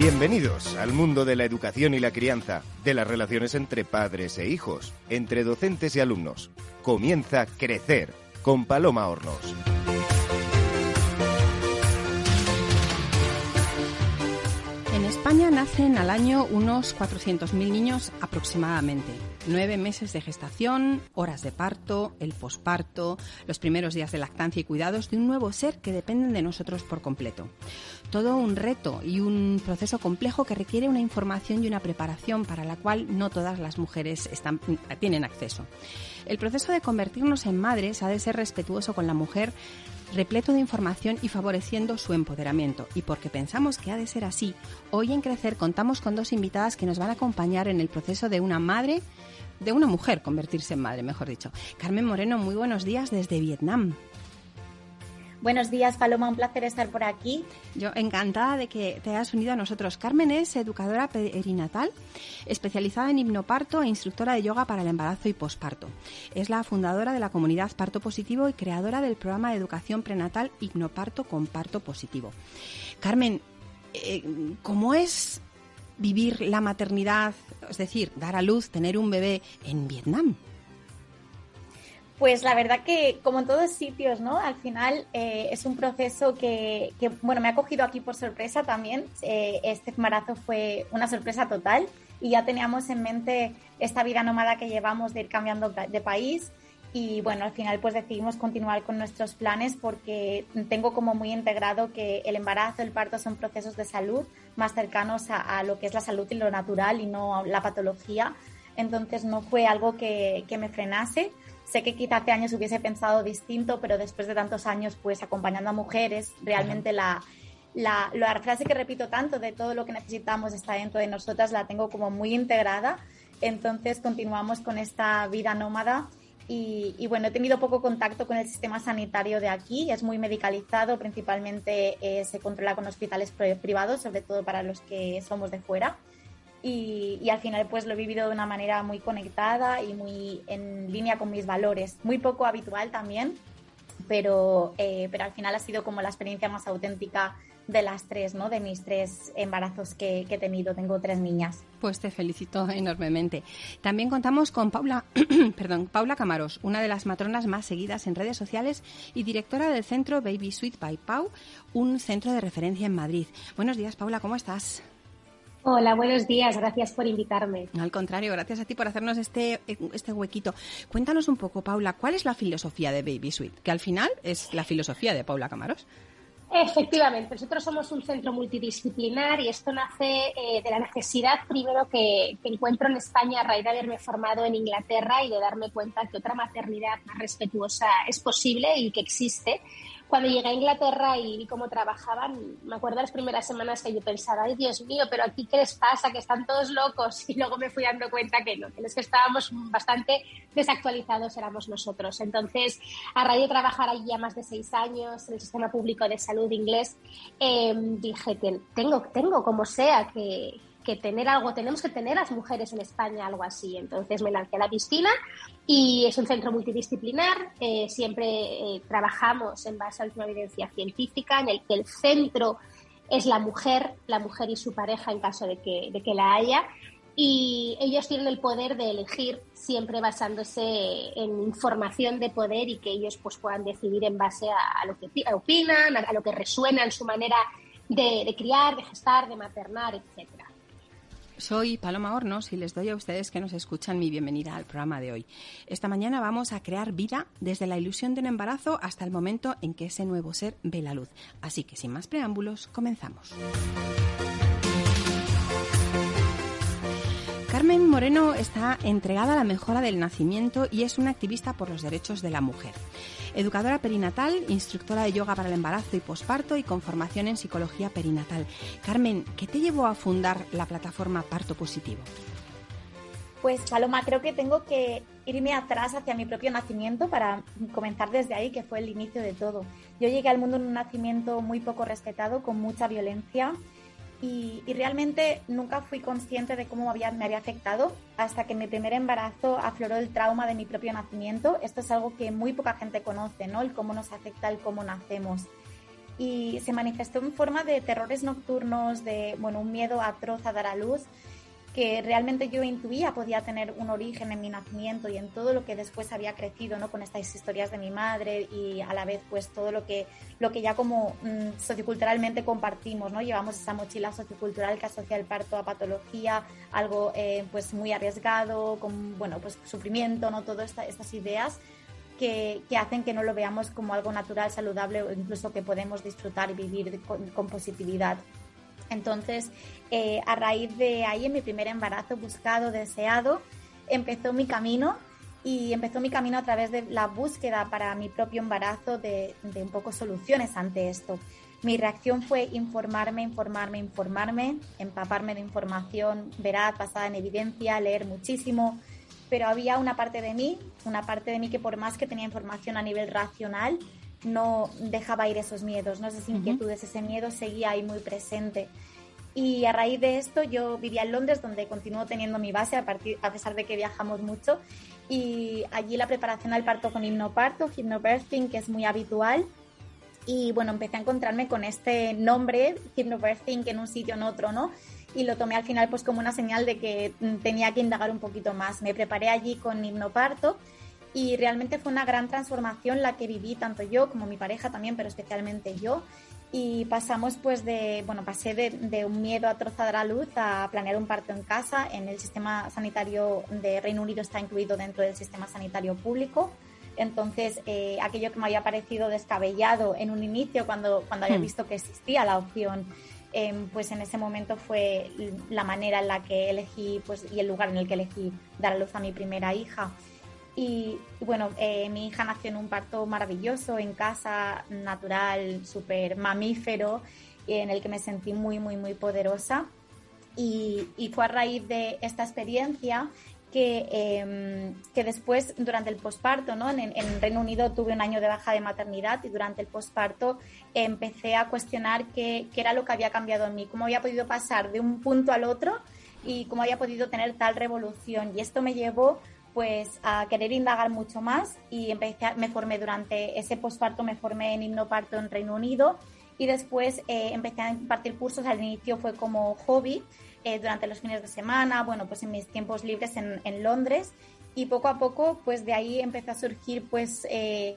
Bienvenidos al mundo de la educación y la crianza, de las relaciones entre padres e hijos, entre docentes y alumnos. Comienza Crecer con Paloma Hornos. España nacen al año unos 400.000 niños aproximadamente. Nueve meses de gestación, horas de parto, el posparto, los primeros días de lactancia y cuidados de un nuevo ser que dependen de nosotros por completo. Todo un reto y un proceso complejo que requiere una información y una preparación para la cual no todas las mujeres tienen acceso. El proceso de convertirnos en madres ha de ser respetuoso con la mujer, repleto de información y favoreciendo su empoderamiento. Y porque pensamos que ha de ser así, hoy en Crecer contamos con dos invitadas que nos van a acompañar en el proceso de una madre, de una mujer convertirse en madre, mejor dicho. Carmen Moreno, muy buenos días desde Vietnam. Buenos días, Paloma, un placer estar por aquí. Yo encantada de que te hayas unido a nosotros. Carmen es educadora perinatal, especializada en hipnoparto e instructora de yoga para el embarazo y posparto. Es la fundadora de la comunidad Parto Positivo y creadora del programa de educación prenatal Hipnoparto con Parto Positivo. Carmen, eh, ¿cómo es vivir la maternidad, es decir, dar a luz, tener un bebé en Vietnam? Pues la verdad que, como en todos sitios, ¿no? Al final eh, es un proceso que, que, bueno, me ha cogido aquí por sorpresa también. Eh, este embarazo fue una sorpresa total y ya teníamos en mente esta vida nómada que llevamos de ir cambiando de país. Y bueno, al final pues decidimos continuar con nuestros planes porque tengo como muy integrado que el embarazo, el parto son procesos de salud más cercanos a, lo que es la salud y lo natural y no la patología. Entonces no fue algo que me frenase Sé que quizá hace años hubiese pensado distinto, pero después de tantos años, pues acompañando a mujeres, realmente la, la, la, frase que repito tanto de todo lo que necesitamos está dentro de nosotras, la tengo como muy integrada. Entonces continuamos con esta vida nómada y, y bueno, he tenido poco contacto con el sistema sanitario de aquí, es muy medicalizado, principalmente eh, se controla con hospitales privados, sobre todo para los que somos de fuera y, al final pues lo he vivido de una manera muy conectada y muy en línea con mis valores. Muy poco habitual también, pero, eh, pero al final ha sido como la experiencia más auténtica de las tres, ¿no? De mis tres embarazos que, que, he tenido. Tengo tres niñas. Pues te felicito enormemente. También contamos con Paula, perdón, Paula Camaros, una de las matronas más seguidas en redes sociales y directora del centro Baby Sweet by Pau, un centro de referencia en Madrid. Buenos días, Paula, ¿cómo estás? Hola, buenos días. Gracias por invitarme. Al contrario, gracias a ti por hacernos este, este huequito. Cuéntanos un poco, Paula, ¿cuál es la filosofía de Baby Suite? Que al final es la filosofía de Paula Camaros. Efectivamente, nosotros somos un centro multidisciplinar y esto nace eh, de la necesidad primero que, que, encuentro en España a raíz de haberme formado en Inglaterra y de darme cuenta que otra maternidad más respetuosa es posible y que existe cuando llegué a Inglaterra y vi cómo trabajaban, me acuerdo las primeras semanas que yo pensaba, ay Dios mío, pero aquí qué les pasa, que están todos locos. Y luego me fui dando cuenta que no, que los que estábamos bastante desactualizados éramos nosotros. Entonces, a raíz de trabajar allí ya más de seis años en el sistema público de salud inglés, eh, dije, tengo, tengo como sea que, que tener algo, tenemos que tener las mujeres en España algo así. Entonces me lancé a la piscina y es un centro multidisciplinar. Eh, siempre eh, trabajamos en base a última evidencia científica, en el que el centro es la mujer, la mujer y su pareja en caso de que, de que la haya. Y ellos tienen el poder de elegir siempre basándose en información de poder y que ellos pues, puedan decidir en base a, a lo que opinan, a, a, lo que resuena en su manera de, de criar, de gestar, de maternar, etcétera. Soy Paloma Hornos y les doy a ustedes que nos escuchan mi bienvenida al programa de hoy. Esta mañana vamos a crear vida desde la ilusión de un embarazo hasta el momento en que ese nuevo ser ve la luz. Así que sin más preámbulos, comenzamos. Carmen Moreno está entregada a la mejora del nacimiento y es una activista por los derechos de la mujer. Educadora perinatal, instructora de yoga para el embarazo y posparto y con formación en psicología perinatal. Carmen, ¿qué te llevó a fundar la plataforma Parto Positivo? Pues Paloma, creo que tengo que irme atrás hacia mi propio nacimiento para comenzar desde ahí, que fue el inicio de todo. Yo llegué al mundo en un nacimiento muy poco respetado, con mucha violencia y, realmente nunca fui consciente de cómo me había afectado hasta que mi primer embarazo afloró el trauma de mi propio nacimiento. Esto es algo que muy poca gente conoce, ¿no? El cómo nos afecta, el cómo nacemos. y se manifestó en forma de terrores nocturnos, de bueno, un miedo atroz a dar a luz que realmente yo intuía podía tener un origen en mi nacimiento y en todo lo que después había crecido, ¿no? Con estas historias de mi madre y a la vez pues todo lo que, lo que ya como mm, socioculturalmente compartimos, ¿no? Llevamos esa mochila sociocultural que asocia el parto a patología, algo eh, pues muy arriesgado, con, bueno, pues sufrimiento, ¿no? Todas estas ideas que, que, hacen que no lo veamos como algo natural, saludable o incluso que podemos disfrutar y vivir con positividad. Entonces, eh, a raíz de ahí, en mi primer embarazo buscado, deseado, empezó mi camino y empezó mi camino a través de la búsqueda para mi propio embarazo de, un poco soluciones ante esto. Mi reacción fue informarme, informarme, informarme, empaparme de información veraz, basada en evidencia, leer muchísimo, pero había una parte de mí, una parte de mí que por más que tenía información a nivel racional, no dejaba ir esos miedos, ¿no? esas inquietudes, ese miedo seguía ahí muy presente. Y a raíz de esto yo vivía en Londres, donde continúo teniendo mi base, a, partir, a pesar de que viajamos mucho. Y allí la preparación al parto con hipnoparto, hypnobirthing, que es muy habitual. Y bueno, empecé a encontrarme con este nombre, hypnobirthing, en un sitio en otro, ¿no? Y lo tomé al final pues como una señal de que tenía que indagar un poquito más. Me preparé allí con hipnoparto y realmente fue una gran transformación la que viví tanto yo como mi pareja también, pero especialmente yo. Y pasamos pues de, bueno, pasé de, un miedo a trozar a luz a planear un parto en casa. En el sistema sanitario de Reino Unido está incluido dentro del sistema sanitario público. Entonces, eh, aquello que me había parecido descabellado en un inicio, cuando, cuando había hmm. visto que existía la opción, em, pues en ese momento fue la manera en la que elegí pues, y el lugar en el que elegí dar a luz a mi primera hija. Y, bueno, eh, mi hija nació en un parto maravilloso, en casa, natural, súper mamífero, en el que me sentí muy, muy, muy poderosa. Y, fue a raíz de esta experiencia que, em, que después, durante el posparto, ¿no? En, en, Reino Unido tuve un año de baja de maternidad y durante el posparto empecé a cuestionar qué, qué era lo que había cambiado en mí, cómo había podido pasar de un punto al otro y cómo había podido tener tal revolución. Y esto me llevó pues a querer indagar mucho más y empecé, me formé durante ese posparto, me formé en hipnoparto en Reino Unido y después eh, empecé a impartir cursos, al inicio fue como hobby, eh, durante los fines de semana, bueno, pues en mis tiempos libres en, Londres. Y poco a poco pues de ahí empezó a surgir pues eh,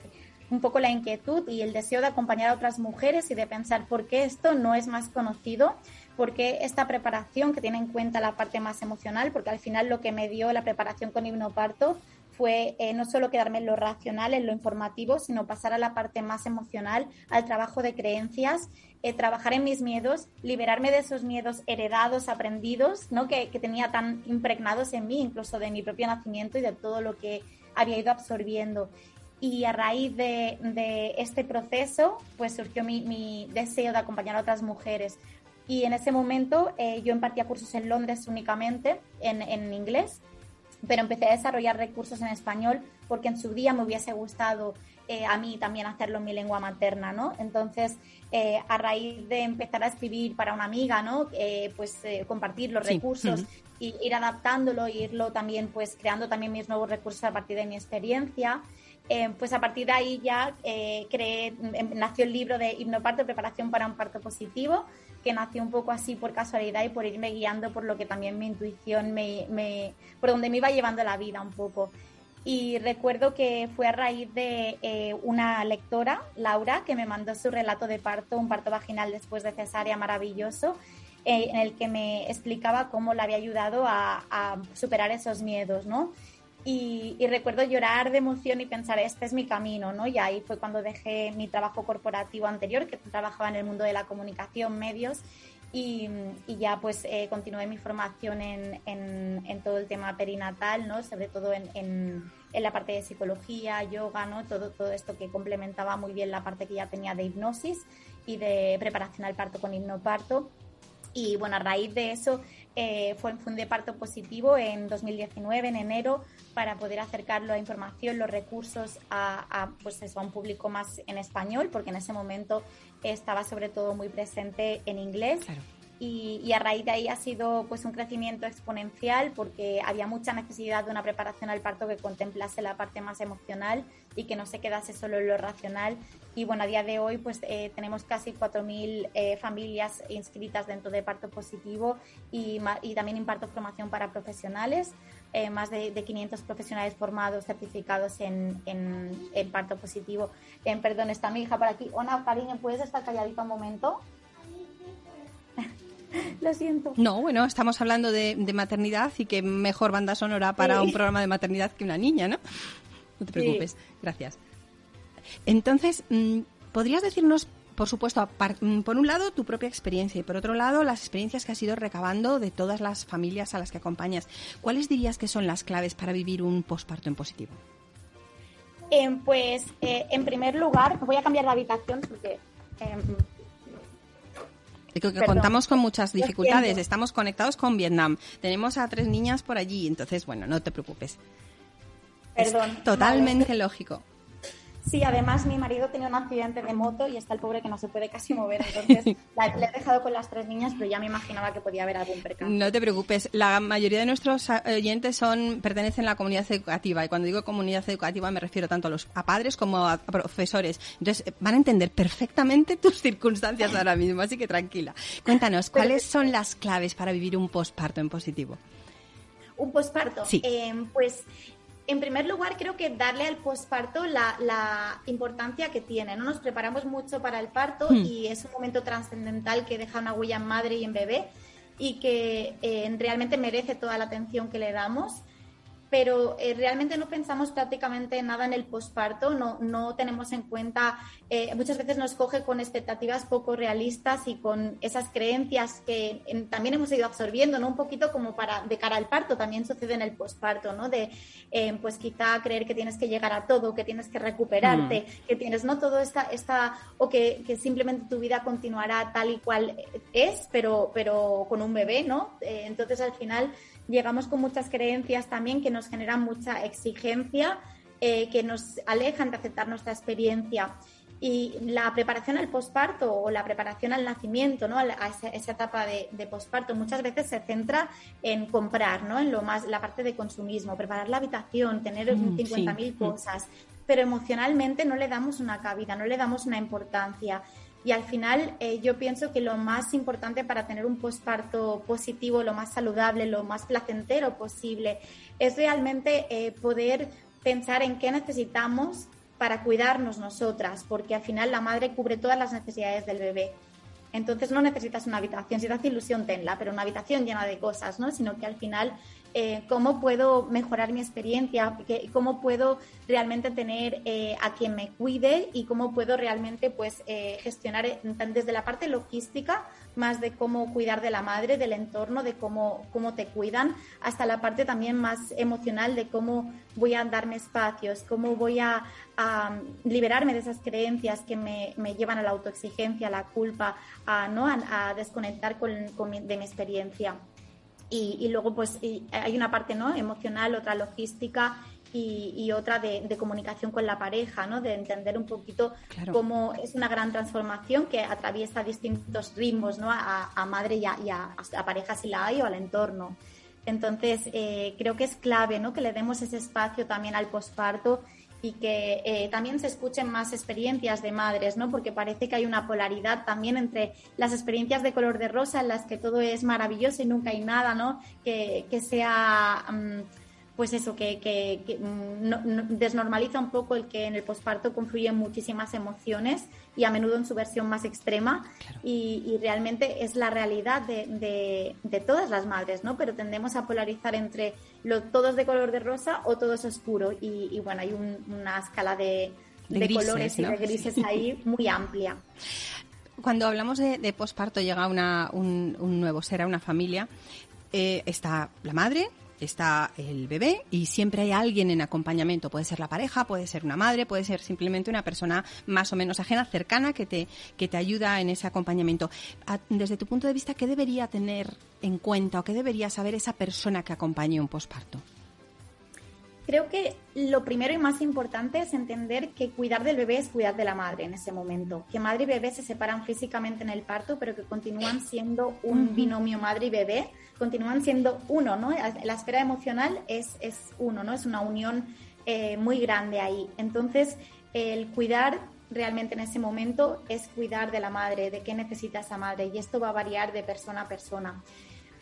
un poco la inquietud y el deseo de acompañar a otras mujeres y de pensar por qué esto no es más conocido porque esta preparación que tiene en cuenta la parte más emocional, porque al final lo que me dio la preparación con hipnoparto fue eh, no solo quedarme en lo racional, en lo informativo, sino pasar a la parte más emocional, al trabajo de creencias, eh, trabajar en mis miedos, liberarme de esos miedos heredados, aprendidos, ¿no? que, tenía tan impregnados en mí, incluso de mi propio nacimiento y de todo lo que había ido absorbiendo. Y a raíz de, este proceso, pues surgió mi deseo de acompañar a otras mujeres y en ese momento eh, yo impartía cursos en Londres únicamente en, en, inglés, pero empecé a desarrollar recursos en español porque en su día me hubiese gustado eh, a mí también hacerlo en mi lengua materna, ¿no? Entonces, eh, a raíz de empezar a escribir para una amiga, ¿no? pues compartir los recursos y ir adaptándolo, e irlo también, pues creando también mis nuevos recursos a partir de mi experiencia. Pues a partir de ahí ya creé, em, nació el libro de Hipnoparto, Preparación para un Parto Positivo, que nació un poco así por casualidad y por irme guiando por lo que también mi intuición me, me por donde me iba llevando la vida un poco. Y recuerdo que fue a raíz de eh, una lectora, Laura, que me mandó su relato de parto, un parto vaginal después de cesárea maravilloso, eh, en el que me explicaba cómo le había ayudado a, a superar esos miedos, ¿no? Y, recuerdo llorar de emoción y pensar, este es mi camino, ¿no? Y ahí fue cuando dejé mi trabajo corporativo anterior, que trabajaba en el mundo de la comunicación, medios, y, ya pues eh, continué mi formación en, en, todo el tema perinatal, ¿no? Sobre todo en, en, la parte de psicología, yoga, ¿no? Todo, todo esto que complementaba muy bien la parte que ya tenía de hipnosis y de preparación al parto con hipnoparto. Y bueno, a raíz de eso eh, fue, un de parto positivo en 2019, en enero, para poder acercar la información, los recursos a, pues eso, a un público más en español, porque en ese momento estaba sobre todo muy presente en inglés. Y, a raíz de ahí ha sido pues un crecimiento exponencial porque había mucha necesidad de una preparación al parto que contemplase la parte más emocional y que no se quedase solo en lo racional. Y bueno, a día de hoy pues eh, tenemos casi 4.000 eh, familias inscritas dentro de parto positivo y, y también imparto formación para profesionales. Eh, más de, 500 profesionales formados, certificados en, en, parto positivo. perdón, está mi hija por aquí. Ona, cariño, ¿puedes estar calladita un momento? Lo siento. No, bueno, estamos hablando de, maternidad y que mejor banda sonora para un programa de maternidad que una niña, ¿no? No te preocupes, gracias. Entonces, mm, ¿podrías decirnos, por supuesto, mm, por un lado tu propia experiencia y por otro lado las experiencias que has ido recabando de todas las familias a las que acompañas? ¿Cuáles dirías que son las claves para vivir un posparto en positivo? Eh, pues, eh, en primer lugar, voy a cambiar la habitación porque em, que contamos con muchas dificultades. Estamos conectados con Vietnam. Tenemos a tres niñas por allí. Entonces, bueno, no te preocupes. Perdón. totalmente lógico. Sí, además mi marido tenía un accidente de moto y está el pobre que no se puede casi mover. Entonces le he dejado con las tres niñas, pero ya me imaginaba que podía haber algún percance. No te preocupes. La mayoría de nuestros oyentes son pertenecen a la comunidad educativa y cuando digo comunidad educativa me refiero tanto a los a padres como a profesores. Entonces van a entender perfectamente tus circunstancias ahora mismo, así que tranquila. Cuéntanos, ¿cuáles son las claves para vivir un posparto en positivo? Un posparto. Sí. Eh, pues en primer lugar, creo que darle al posparto la, importancia que tiene. ¿no? Nos preparamos mucho para el parto hmm. y es un momento trascendental que deja una huella en madre y en bebé y que eh, realmente merece toda la atención que le damos pero eh, realmente no pensamos prácticamente nada en el posparto, no, no tenemos en cuenta, eh, muchas veces nos coge con expectativas poco realistas y con esas creencias que también hemos ido absorbiendo, ¿no? Un poquito como para de cara al parto, también sucede en el posparto, ¿no? De, eh, pues quizá creer que tienes que llegar a todo, que tienes que recuperarte, mm. que tienes, ¿no? Todo esta, esta o que, que, simplemente tu vida continuará tal y cual es, pero, pero con un bebé, ¿no? entonces al final llegamos con muchas creencias también que nos generan mucha exigencia, eh, que nos alejan de aceptar nuestra experiencia. Y la preparación al posparto o la preparación al nacimiento, ¿no? a, esa, etapa de, posparto, muchas veces se centra en comprar, ¿no? en lo más, la parte de consumismo, preparar la habitación, tener 50.000 mm, mm. cosas, pero emocionalmente no le damos una cabida, no le damos una importancia. Y al final eh, yo pienso que lo más importante para tener un posparto positivo, lo más saludable, lo más placentero posible, es realmente eh, poder pensar en qué necesitamos para cuidarnos nosotras, porque al final la madre cubre todas las necesidades del bebé. Entonces no necesitas una habitación, si te hace ilusión tenla, pero una habitación llena de cosas, ¿no? Sino que al final eh, cómo puedo mejorar mi experiencia, cómo puedo realmente tener eh, a quien me cuide y cómo puedo realmente pues eh, gestionar desde la parte logística más de cómo cuidar de la madre, del entorno, de cómo, cómo te cuidan, hasta la parte también más emocional de cómo voy a darme espacios, cómo voy a, liberarme de esas creencias que me, llevan a la autoexigencia, a la culpa, a, ¿no? a, desconectar con, de mi experiencia. Y, luego pues hay una parte ¿no? emocional, otra logística y, otra de, comunicación con la pareja, ¿no? de entender un poquito cómo es una gran transformación que atraviesa distintos ritmos ¿no? a, madre y, a, pareja si la hay o al entorno. Entonces, eh, creo que es clave ¿no? que le demos ese espacio también al posparto y que eh, también se escuchen más experiencias de madres, ¿no? Porque parece que hay una polaridad también entre las experiencias de color de rosa en las que todo es maravilloso y nunca hay nada, ¿no? Que, sea, mm, pues eso, que, mm, desnormaliza un poco el que en el posparto confluyen muchísimas emociones y a menudo en su versión más extrema. Y, realmente es la realidad de, de, todas las madres, ¿no? Pero tendemos a polarizar entre lo, todos de color de rosa o todo es oscuro. Y, bueno, hay una escala de, colores y de grises ahí muy amplia. Cuando hablamos de, posparto llega una, un, nuevo ser a una familia, eh, está la madre, está el bebé y siempre hay alguien en acompañamiento. Puede ser la pareja, puede ser una madre, puede ser simplemente una persona más o menos ajena, cercana, que te, que te ayuda en ese acompañamiento. Desde tu punto de vista, ¿qué debería tener en cuenta o qué debería saber esa persona que acompañe un posparto? Creo que lo primero y más importante es entender que cuidar del bebé es cuidar de la madre en ese momento. Que madre y bebé se separan físicamente en el parto, pero que continúan siendo un binomio madre y bebé, continúan siendo uno, ¿no? La esfera emocional es, es uno, ¿no? Es una unión eh, muy grande ahí. Entonces, el cuidar realmente en ese momento es cuidar de la madre, de qué necesita esa madre, y esto va a variar de persona a persona.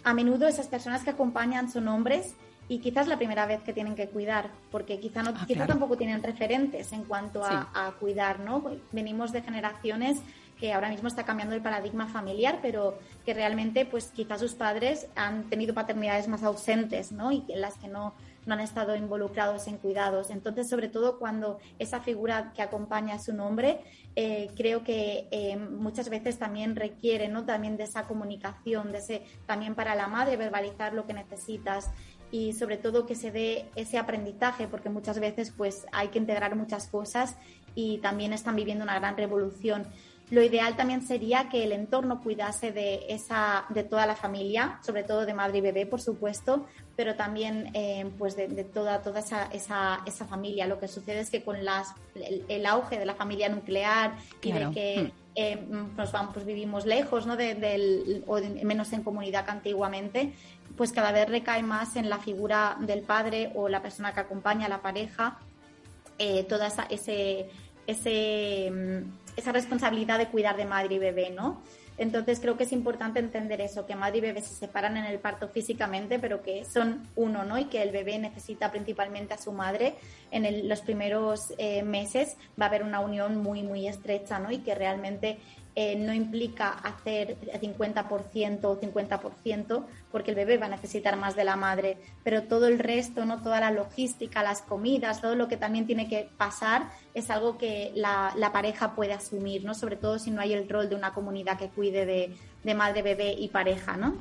A menudo esas personas que acompañan son hombres y quizás la primera vez que tienen que cuidar, porque quizá, no, ah, tampoco tienen referentes en cuanto a, cuidar, ¿no? Venimos de generaciones que ahora mismo está cambiando el paradigma familiar, pero que realmente, pues quizás sus padres han tenido paternidades más ausentes, ¿no? Y en las que no, no han estado involucrados en cuidados. Entonces, sobre todo cuando esa figura que acompaña a su nombre, eh, creo que eh, muchas veces también requiere, ¿no? También de esa comunicación, de ese, también para la madre verbalizar lo que necesitas y sobre todo que se dé ese aprendizaje, porque muchas veces pues hay que integrar muchas cosas y también están viviendo una gran revolución. Lo ideal también sería que el entorno cuidase de, esa, de toda la familia, sobre todo de madre y bebé, por supuesto, pero también eh, pues de, toda, toda esa, esa, esa, familia. Lo que sucede es que con las, el, auge de la familia nuclear y de que hmm. eh, nos vamos, pues vivimos lejos ¿no? del, o menos en comunidad que antiguamente, pues cada vez recae más en la figura del padre o la persona que acompaña a la pareja eh, toda esa, ese, mm, esa responsabilidad de cuidar de madre y bebé, ¿no? Entonces creo que es importante entender eso, que madre y bebé se separan en el parto físicamente, pero que son uno, ¿no? Y que el bebé necesita principalmente a su madre. En los primeros eh, meses va a haber una unión muy, muy estrecha, ¿no? Y que realmente eh, no implica hacer 50% o 50% porque el bebé va a necesitar más de la madre, pero todo el resto, no toda la logística, las comidas, todo lo que también tiene que pasar es algo que la, pareja puede asumir, ¿no? Sobre todo si no hay el rol de una comunidad que cuide de, de madre, bebé y pareja, ¿no?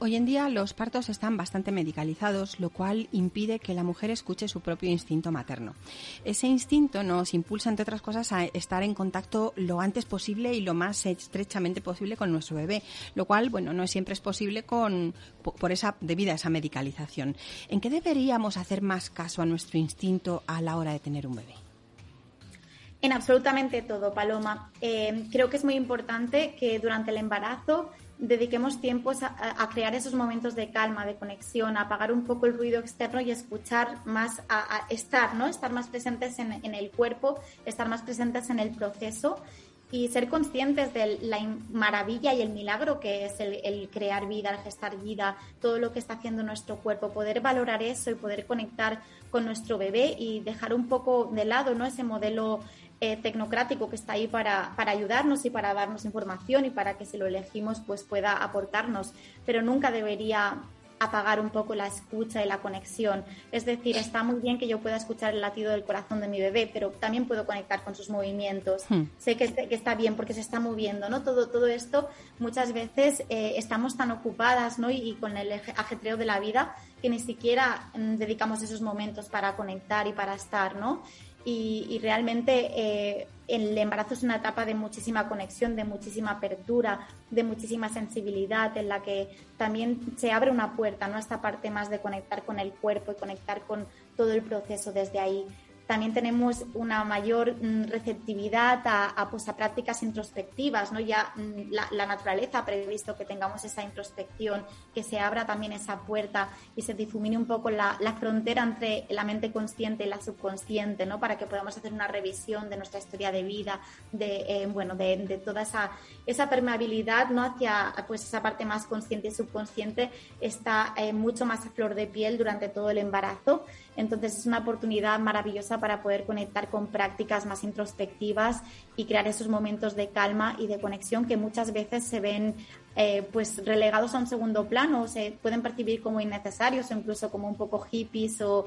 Hoy en día los partos están bastante medicalizados, lo cual impide que la mujer escuche su propio instinto materno. Ese instinto nos impulsa, entre otras cosas, a estar en contacto lo antes posible y lo más estrechamente posible con nuestro bebé, lo cual, bueno, no siempre es posible con, por esa, debido a esa medicalización. ¿En qué deberíamos hacer más caso a nuestro instinto a la hora de tener un bebé? En absolutamente todo, Paloma. Eh, creo que es muy importante que durante el embarazo dediquemos tiempos a, crear esos momentos de calma, de conexión, a apagar un poco el ruido externo y escuchar más, a, estar, ¿no? Estar más presentes en, el cuerpo, estar más presentes en el proceso y ser conscientes de la maravilla y el milagro que es el, el, crear vida, el gestar vida, todo lo que está haciendo nuestro cuerpo, poder valorar eso y poder conectar con nuestro bebé y dejar un poco de lado ¿no? ese modelo eh, tecnocrático que está ahí para, para, ayudarnos y para darnos información y para que si lo elegimos pues pueda aportarnos, pero nunca debería apagar un poco la escucha y la conexión. Es decir, está muy bien que yo pueda escuchar el latido del corazón de mi bebé, pero también puedo conectar con sus movimientos. Hmm. Sé que, que, está bien porque se está moviendo, ¿no? Todo, todo esto muchas veces eh, estamos tan ocupadas, ¿no? Y, y, con el ajetreo de la vida que ni siquiera mm, dedicamos esos momentos para conectar y para estar, ¿no? Y, realmente eh, el embarazo es una etapa de muchísima conexión, de muchísima apertura, de muchísima sensibilidad, en la que también se abre una puerta, ¿no? Esta parte más de conectar con el cuerpo y conectar con todo el proceso desde ahí también tenemos una mayor mm, receptividad a, pues, a prácticas introspectivas, ¿no? Ya mm, la, naturaleza ha previsto que tengamos esa introspección, que se abra también esa puerta y se difumine un poco la, frontera entre la mente consciente y la subconsciente, ¿no? Para que podamos hacer una revisión de nuestra historia de vida, de, eh, bueno, de, toda esa, esa permeabilidad, ¿no? Hacia, pues, esa parte más consciente y subconsciente está eh, mucho más a flor de piel durante todo el embarazo. Entonces es una oportunidad maravillosa para poder conectar con prácticas más introspectivas y crear esos momentos de calma y de conexión que muchas veces se ven eh, pues relegados a un segundo plano, o se pueden percibir como innecesarios o incluso como un poco hippies o,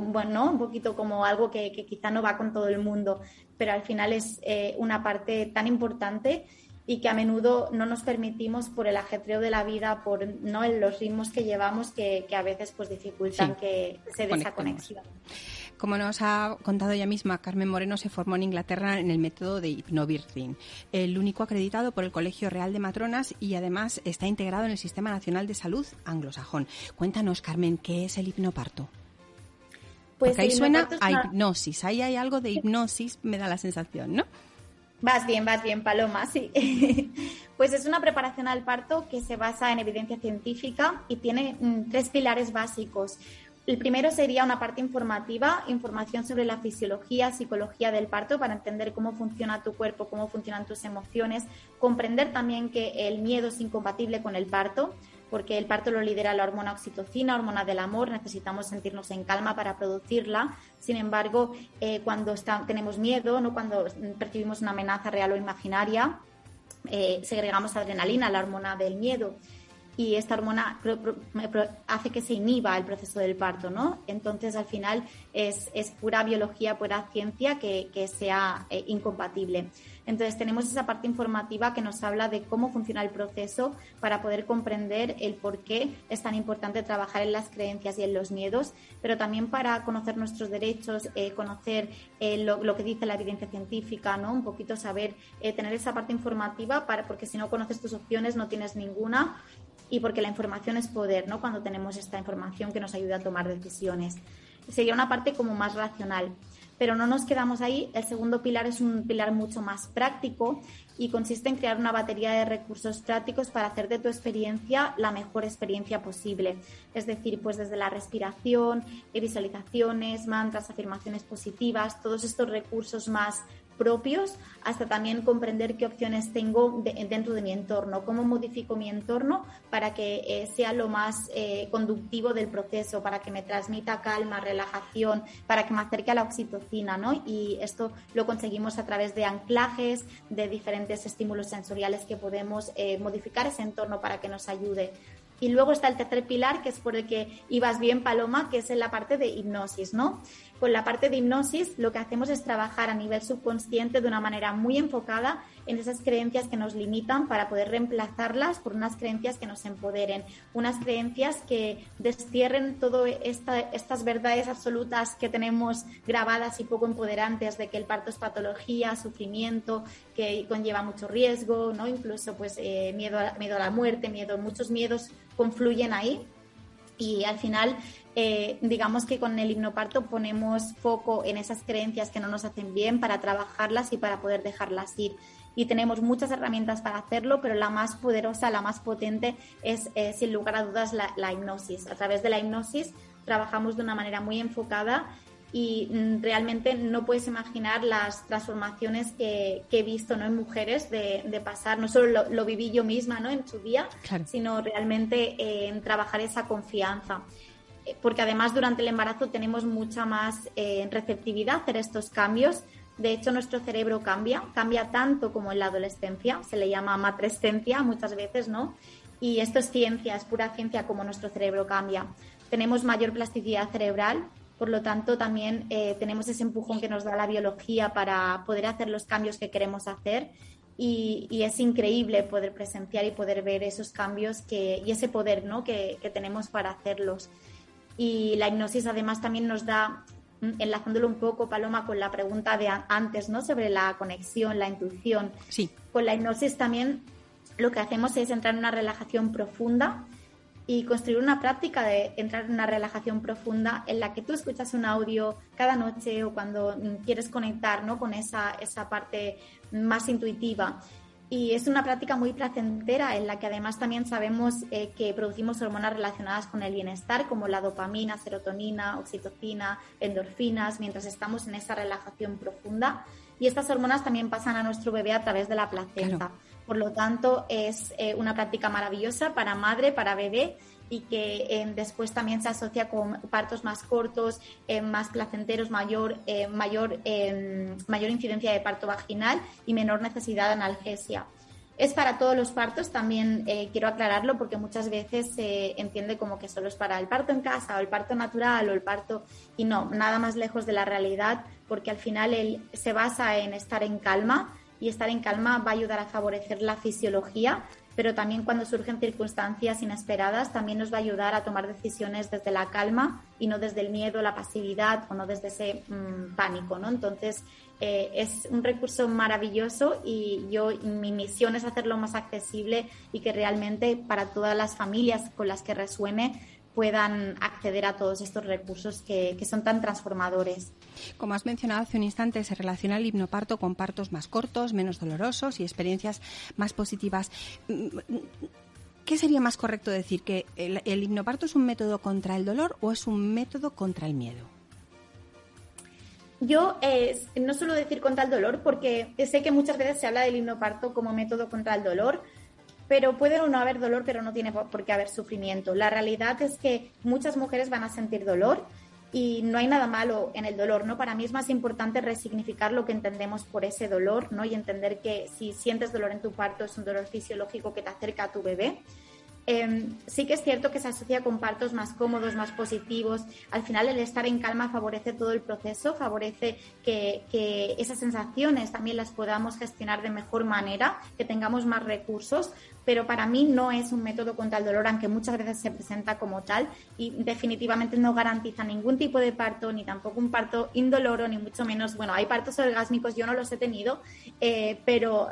bueno, un poquito como algo que, quizá no va con todo el mundo, pero al final es eh, una parte tan importante y que a menudo no nos permitimos por el ajetreo de la vida, por no los ritmos que llevamos que, a veces pues dificultan que se dé esa conexión. Como nos ha contado ella misma, Carmen Moreno se formó en Inglaterra en el método de hipnobirthing, el único acreditado por el Colegio Real de Matronas y además está integrado en el Sistema Nacional de Salud anglosajón. Cuéntanos, Carmen, ¿qué es el hipnoparto? Pues Porque ahí suena a hipnosis, ahí hay algo de hipnosis, me da la sensación, ¿no? Vas bien, vas bien, Paloma, sí. pues es una preparación al parto que se basa en evidencia científica y tiene mm, tres pilares básicos. El primero sería una parte informativa, información sobre la fisiología, psicología del parto para entender cómo funciona tu cuerpo, cómo funcionan tus emociones, comprender también que el miedo es incompatible con el parto, porque el parto lo lidera la hormona oxitocina, hormona del amor, necesitamos sentirnos en calma para producirla. Sin embargo, eh, cuando tenemos miedo, no cuando percibimos una amenaza real o imaginaria, eh, segregamos adrenalina, la hormona del miedo y esta hormona hace que se inhiba el proceso del parto, ¿no? Entonces, al final, es, pura biología, pura ciencia que, sea eh, incompatible. Entonces tenemos esa parte informativa que nos habla de cómo funciona el proceso para poder comprender el por qué es tan importante trabajar en las creencias y en los miedos, pero también para conocer nuestros derechos, eh, conocer eh, lo, que dice la evidencia científica, ¿no? Un poquito saber, eh, tener esa parte informativa para, porque si no conoces tus opciones no tienes ninguna y porque la información es poder, ¿no? Cuando tenemos esta información que nos ayuda a tomar decisiones. Sería una parte como más racional. Pero no nos quedamos ahí. El segundo pilar es un pilar mucho más práctico y consiste en crear una batería de recursos prácticos para hacer de tu experiencia la mejor experiencia posible. Es decir, pues desde la respiración, visualizaciones, mantras, afirmaciones positivas, todos estos recursos más propios, hasta también comprender qué opciones tengo dentro de mi entorno, cómo modifico mi entorno para que eh, sea lo más eh, conductivo del proceso, para que me transmita calma, relajación, para que me acerque a la oxitocina, ¿no? Y esto lo conseguimos a través de anclajes, de diferentes estímulos sensoriales que podemos eh, modificar ese entorno para que nos ayude. Y luego está el tercer pilar, que es por el que ibas bien, Paloma, que es en la parte de hipnosis, ¿no? Con la parte de hipnosis lo que hacemos es trabajar a nivel subconsciente de una manera muy enfocada en esas creencias que nos limitan para poder reemplazarlas por unas creencias que nos empoderen, unas creencias que destierren todas esta, estas verdades absolutas que tenemos grabadas y poco empoderantes de que el parto es patología, sufrimiento, que conlleva mucho riesgo, ¿no? incluso pues eh, miedo, a, miedo a la muerte, miedo, muchos miedos confluyen ahí y al final eh, digamos que con el hipnoparto ponemos foco en esas creencias que no nos hacen bien para trabajarlas y para poder dejarlas ir. Y tenemos muchas herramientas para hacerlo, pero la más poderosa, la más potente es, eh, sin lugar a dudas, la, hipnosis. A través de la hipnosis trabajamos de una manera muy enfocada y mm, realmente no puedes imaginar las transformaciones que, he visto ¿no? en mujeres de, pasar, no solo lo, viví yo misma ¿no? en su día, sino realmente eh, en trabajar esa confianza porque además durante el embarazo tenemos mucha más eh, receptividad a hacer estos cambios. De hecho, nuestro cerebro cambia, cambia tanto como en la adolescencia, se le llama matrescencia muchas veces, ¿no? Y esto es ciencia, es pura ciencia como nuestro cerebro cambia. Tenemos mayor plasticidad cerebral, por lo tanto también eh, tenemos ese empujón que nos da la biología para poder hacer los cambios que queremos hacer. Y, es increíble poder presenciar y poder ver esos cambios que, y ese poder ¿no? que, que tenemos para hacerlos. Y la hipnosis además también nos da, mm, enlazándolo un poco, Paloma, con la pregunta de antes, ¿no? Sobre la conexión, la intuición. Sí. Con la hipnosis también lo que hacemos es entrar en una relajación profunda y construir una práctica de entrar en una relajación profunda en la que tú escuchas un audio cada noche o cuando quieres conectar ¿no? con esa, esa parte más intuitiva y es una práctica muy placentera en la que además también sabemos eh, que producimos hormonas relacionadas con el bienestar como la dopamina, serotonina, oxitocina, endorfinas, mientras estamos en esa relajación profunda. Y estas hormonas también pasan a nuestro bebé a través de la placenta. Por lo tanto, es eh, una práctica maravillosa para madre, para bebé y que eh, después también se asocia con partos más cortos, eh, más placenteros, mayor, eh, mayor, mayor incidencia de parto vaginal y menor necesidad de analgesia. Es para todos los partos, también quiero aclararlo porque muchas veces se entiende como que solo es para el parto en casa o el parto natural o el parto y no, nada más lejos de la realidad porque al final él se basa en estar en calma y estar en calma va a ayudar a favorecer la fisiología, pero también cuando surgen circunstancias inesperadas también nos va a ayudar a tomar decisiones desde la calma y no desde el miedo, la pasividad o no desde ese mm, pánico, ¿no? Entonces eh, es un recurso maravilloso y yo mi misión es hacerlo más accesible y que realmente para todas las familias con las que resuene puedan acceder a todos estos recursos que, que, son tan transformadores. Como has mencionado hace un instante, se relaciona el hipnoparto con partos más cortos, menos dolorosos y experiencias más positivas. ¿Qué sería más correcto decir? ¿Que el, el hipnoparto es un método contra el dolor o es un método contra el miedo? Yo eh, no suelo decir contra el dolor porque sé que muchas veces se habla del hipnoparto como método contra el dolor, pero puede o no haber dolor, pero no tiene por qué haber sufrimiento. La realidad es que muchas mujeres van a sentir dolor y no hay nada malo en el dolor, ¿no? Para mí es más importante resignificar lo que entendemos por ese dolor, ¿no? Y entender que si sientes dolor en tu parto es un dolor fisiológico que te acerca a tu bebé Em, sí que es cierto que se asocia con partos más cómodos, más positivos. Al final el estar en calma favorece todo el proceso, favorece que, esas sensaciones también las podamos gestionar de mejor manera, que tengamos más recursos, pero para mí no es un método contra el dolor, aunque muchas veces se presenta como tal y definitivamente no garantiza ningún tipo de parto, ni tampoco un parto indoloro, ni mucho menos. Bueno, hay partos orgásmicos, yo no los he tenido, eh, pero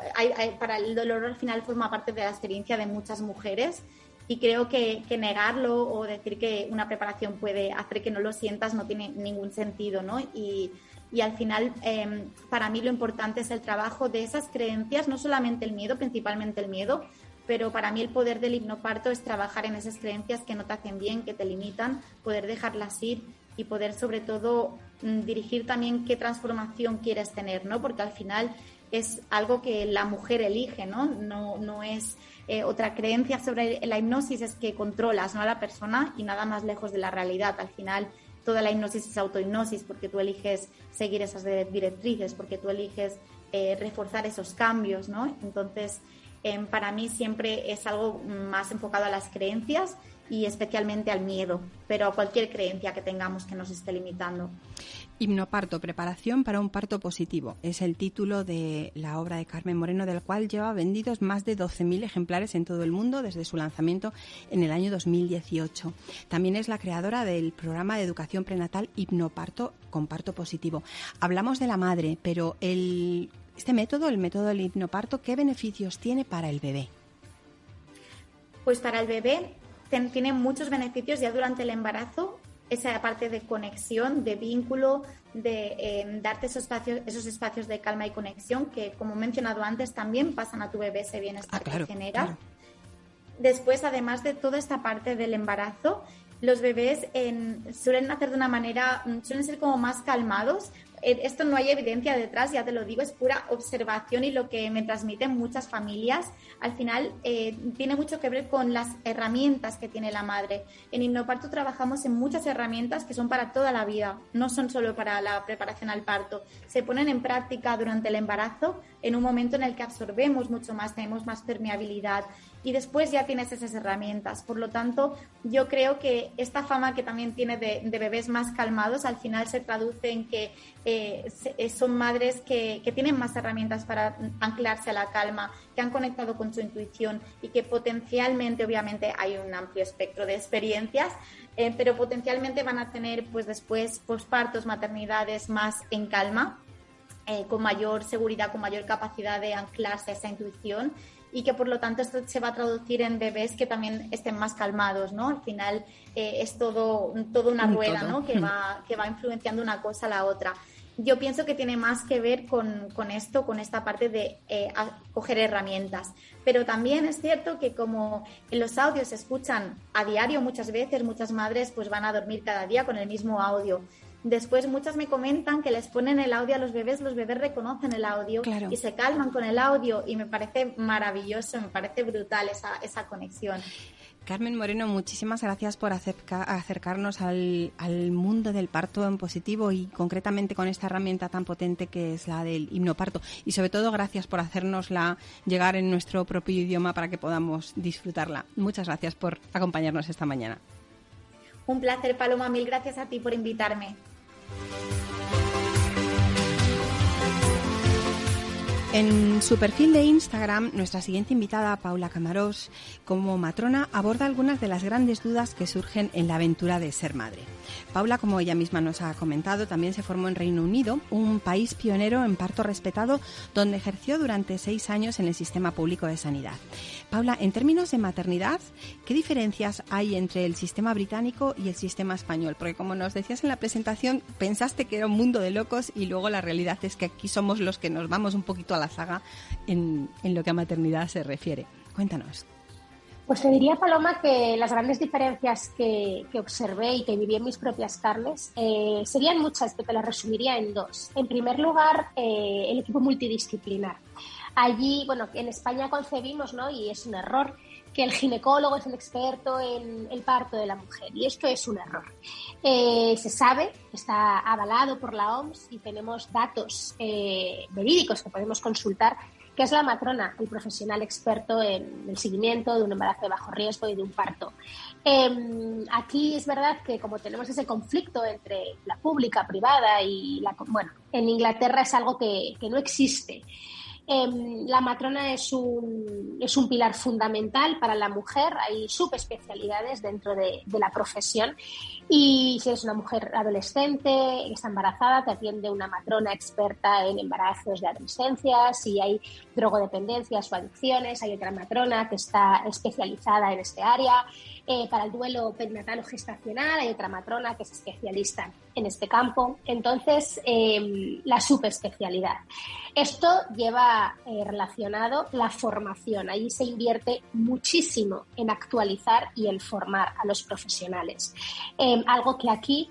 para el dolor al final forma parte de la experiencia de muchas mujeres y creo que, negarlo o decir que una preparación puede hacer que no lo sientas no tiene ningún sentido, ¿no? Y, al final, em, para mí lo importante es el trabajo de esas creencias, no solamente el miedo, principalmente el miedo, pero para mí el poder del hipnoparto es trabajar en esas creencias que no te hacen bien, que te limitan, poder dejarlas ir y poder sobre todo mm, dirigir también qué transformación quieres tener, ¿no? Porque al final es algo que la mujer elige, ¿no? No, no es eh, otra creencia sobre la hipnosis es que controlas ¿no? a la persona y nada más lejos de la realidad. Al final, toda la hipnosis es autohipnosis porque tú eliges seguir esas directrices, porque tú eliges eh, reforzar esos cambios, ¿no? Entonces, em, para mí siempre es algo más enfocado a las creencias y especialmente al miedo, pero a cualquier creencia que tengamos que nos esté limitando. Hipnoparto, preparación para un parto positivo. Es el título de la obra de Carmen Moreno, del cual lleva vendidos más de 12.000 ejemplares en todo el mundo desde su lanzamiento en el año 2018. También es la creadora del programa de educación prenatal Hipnoparto con parto positivo. Hablamos de la madre, pero el, este método, el método del hipnoparto, ¿qué beneficios tiene para el bebé? Pues para el bebé tiene muchos beneficios ya durante el embarazo, esa parte de conexión, de vínculo, de em, darte esos espacios, esos espacios de calma y conexión que, como he mencionado antes, también pasan a tu bebé ese bienestar ah, que genera. Después, además de toda esta parte del embarazo, los bebés suelen nacer de una manera, mm, suelen ser como más calmados, esto no hay evidencia detrás, ya te lo digo, es pura observación y lo que me transmiten muchas familias. Al final eh, tiene mucho que ver con las herramientas que tiene la madre. En Innoparto trabajamos en muchas herramientas que son para toda la vida, no son solo para la preparación al parto. Se ponen en práctica durante el embarazo en un momento en el que absorbemos mucho más, tenemos más permeabilidad y después ya tienes esas herramientas. Por lo tanto, yo creo que esta fama que también tiene de, bebés más calmados al final se traduce en que eh, eh, son madres que, tienen más herramientas para anclarse a la calma, que han conectado con su intuición y que potencialmente, obviamente, hay un amplio espectro de experiencias, eh, pero potencialmente van a tener pues después pospartos, maternidades más en calma. con mayor seguridad, con mayor capacidad de anclarse a esa intuición y que por lo tanto esto se va a traducir en bebés que también estén más calmados, ¿no? Al final eh, es todo, todo una rueda, ¿no? Que va, que va influenciando una cosa a la otra. Yo pienso que tiene más que ver con, con esto, con esta parte de eh, coger herramientas. Pero también es cierto que como en los audios se escuchan a diario muchas veces, muchas madres pues van a dormir cada día con el mismo audio. Después muchas me comentan que les ponen el audio a los bebés, los bebés reconocen el audio y se calman con el audio y me parece maravilloso, me parece brutal esa, esa conexión. Carmen Moreno, muchísimas gracias por acercarnos al, mundo del parto en positivo y concretamente con esta herramienta tan potente que es la del hipnoparto. Y sobre todo, gracias por hacernosla llegar en nuestro propio idioma para que podamos disfrutarla. Muchas gracias por acompañarnos esta mañana. Un placer, Paloma. Mil gracias a ti por invitarme. En su perfil de Instagram, nuestra siguiente invitada, Paula Camarós, como matrona, aborda algunas de las grandes dudas que surgen en la aventura de ser madre. Paula, como ella misma nos ha comentado, también se formó en Reino Unido, un país pionero en parto respetado, donde ejerció durante seis años en el sistema público de sanidad. Paula, en términos de maternidad, ¿qué diferencias hay entre el sistema británico y el sistema español? Porque como nos decías en la presentación, pensaste que era un mundo de locos y luego la realidad es que aquí somos los que nos vamos un poquito a la saga en, lo que a maternidad se refiere. Cuéntanos. Pues te diría, Paloma, que las grandes diferencias que, observé y que viví en mis propias carnes eh, serían muchas, pero te las resumiría en dos. En primer lugar, eh, el equipo multidisciplinar. Allí, bueno, en España concebimos, ¿no? Y es un error, que el ginecólogo es el experto en el parto de la mujer. Y esto es un error. Eh, se sabe, está avalado por la OMS y tenemos datos eh, verídicos que podemos consultar, que es la matrona, el profesional experto en el seguimiento de un embarazo de bajo riesgo y de un parto. Em, aquí es verdad que como tenemos ese conflicto entre la pública, privada y la... Bueno, en Inglaterra es algo que, que no existe. Em, la matrona es un, es un pilar fundamental para la mujer, hay subespecialidades dentro de, la profesión. Y si eres una mujer adolescente, está embarazada, te atiende una matrona experta en embarazos de adolescencia, si hay drogodependencias o adicciones, hay otra matrona que está especializada en este área. Eh, para el duelo perinatal o gestacional hay otra matrona que es especialista en este campo. Entonces, em, la subespecialidad. Esto lleva eh, relacionado la formación. Ahí se invierte muchísimo en actualizar y en formar a los profesionales. Em, algo que aquí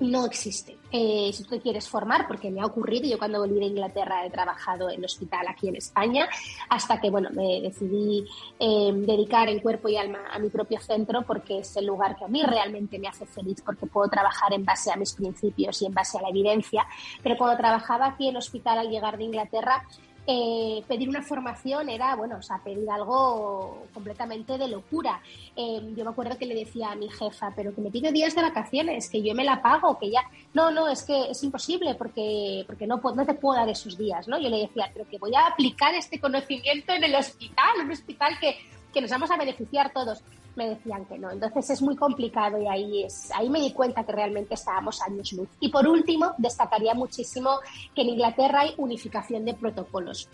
no existe. Eh, si tú te quieres formar, porque me ha ocurrido, yo cuando volví de Inglaterra he trabajado en hospital aquí en España, hasta que bueno, me decidí eh, dedicar en cuerpo y alma a mi propio centro, porque es el lugar que a mí realmente me hace feliz, porque puedo trabajar en base a mis principios y en base a la evidencia. Pero cuando trabajaba aquí en hospital al llegar de Inglaterra, eh, pedir una formación era, bueno, o sea, pedir algo completamente de locura. Eh, yo me acuerdo que le decía a mi jefa, pero que me pide días de vacaciones, que yo me la pago, que ya... No, no, es que es imposible porque, porque no, no te puedo dar esos días, ¿no? Yo le decía, pero que voy a aplicar este conocimiento en el hospital, un hospital que, que nos vamos a beneficiar todos me decían que no. Entonces es muy complicado y ahí, es, ahí me di cuenta que realmente estábamos años luz. Y por último, destacaría muchísimo que en Inglaterra hay unificación de protocolos.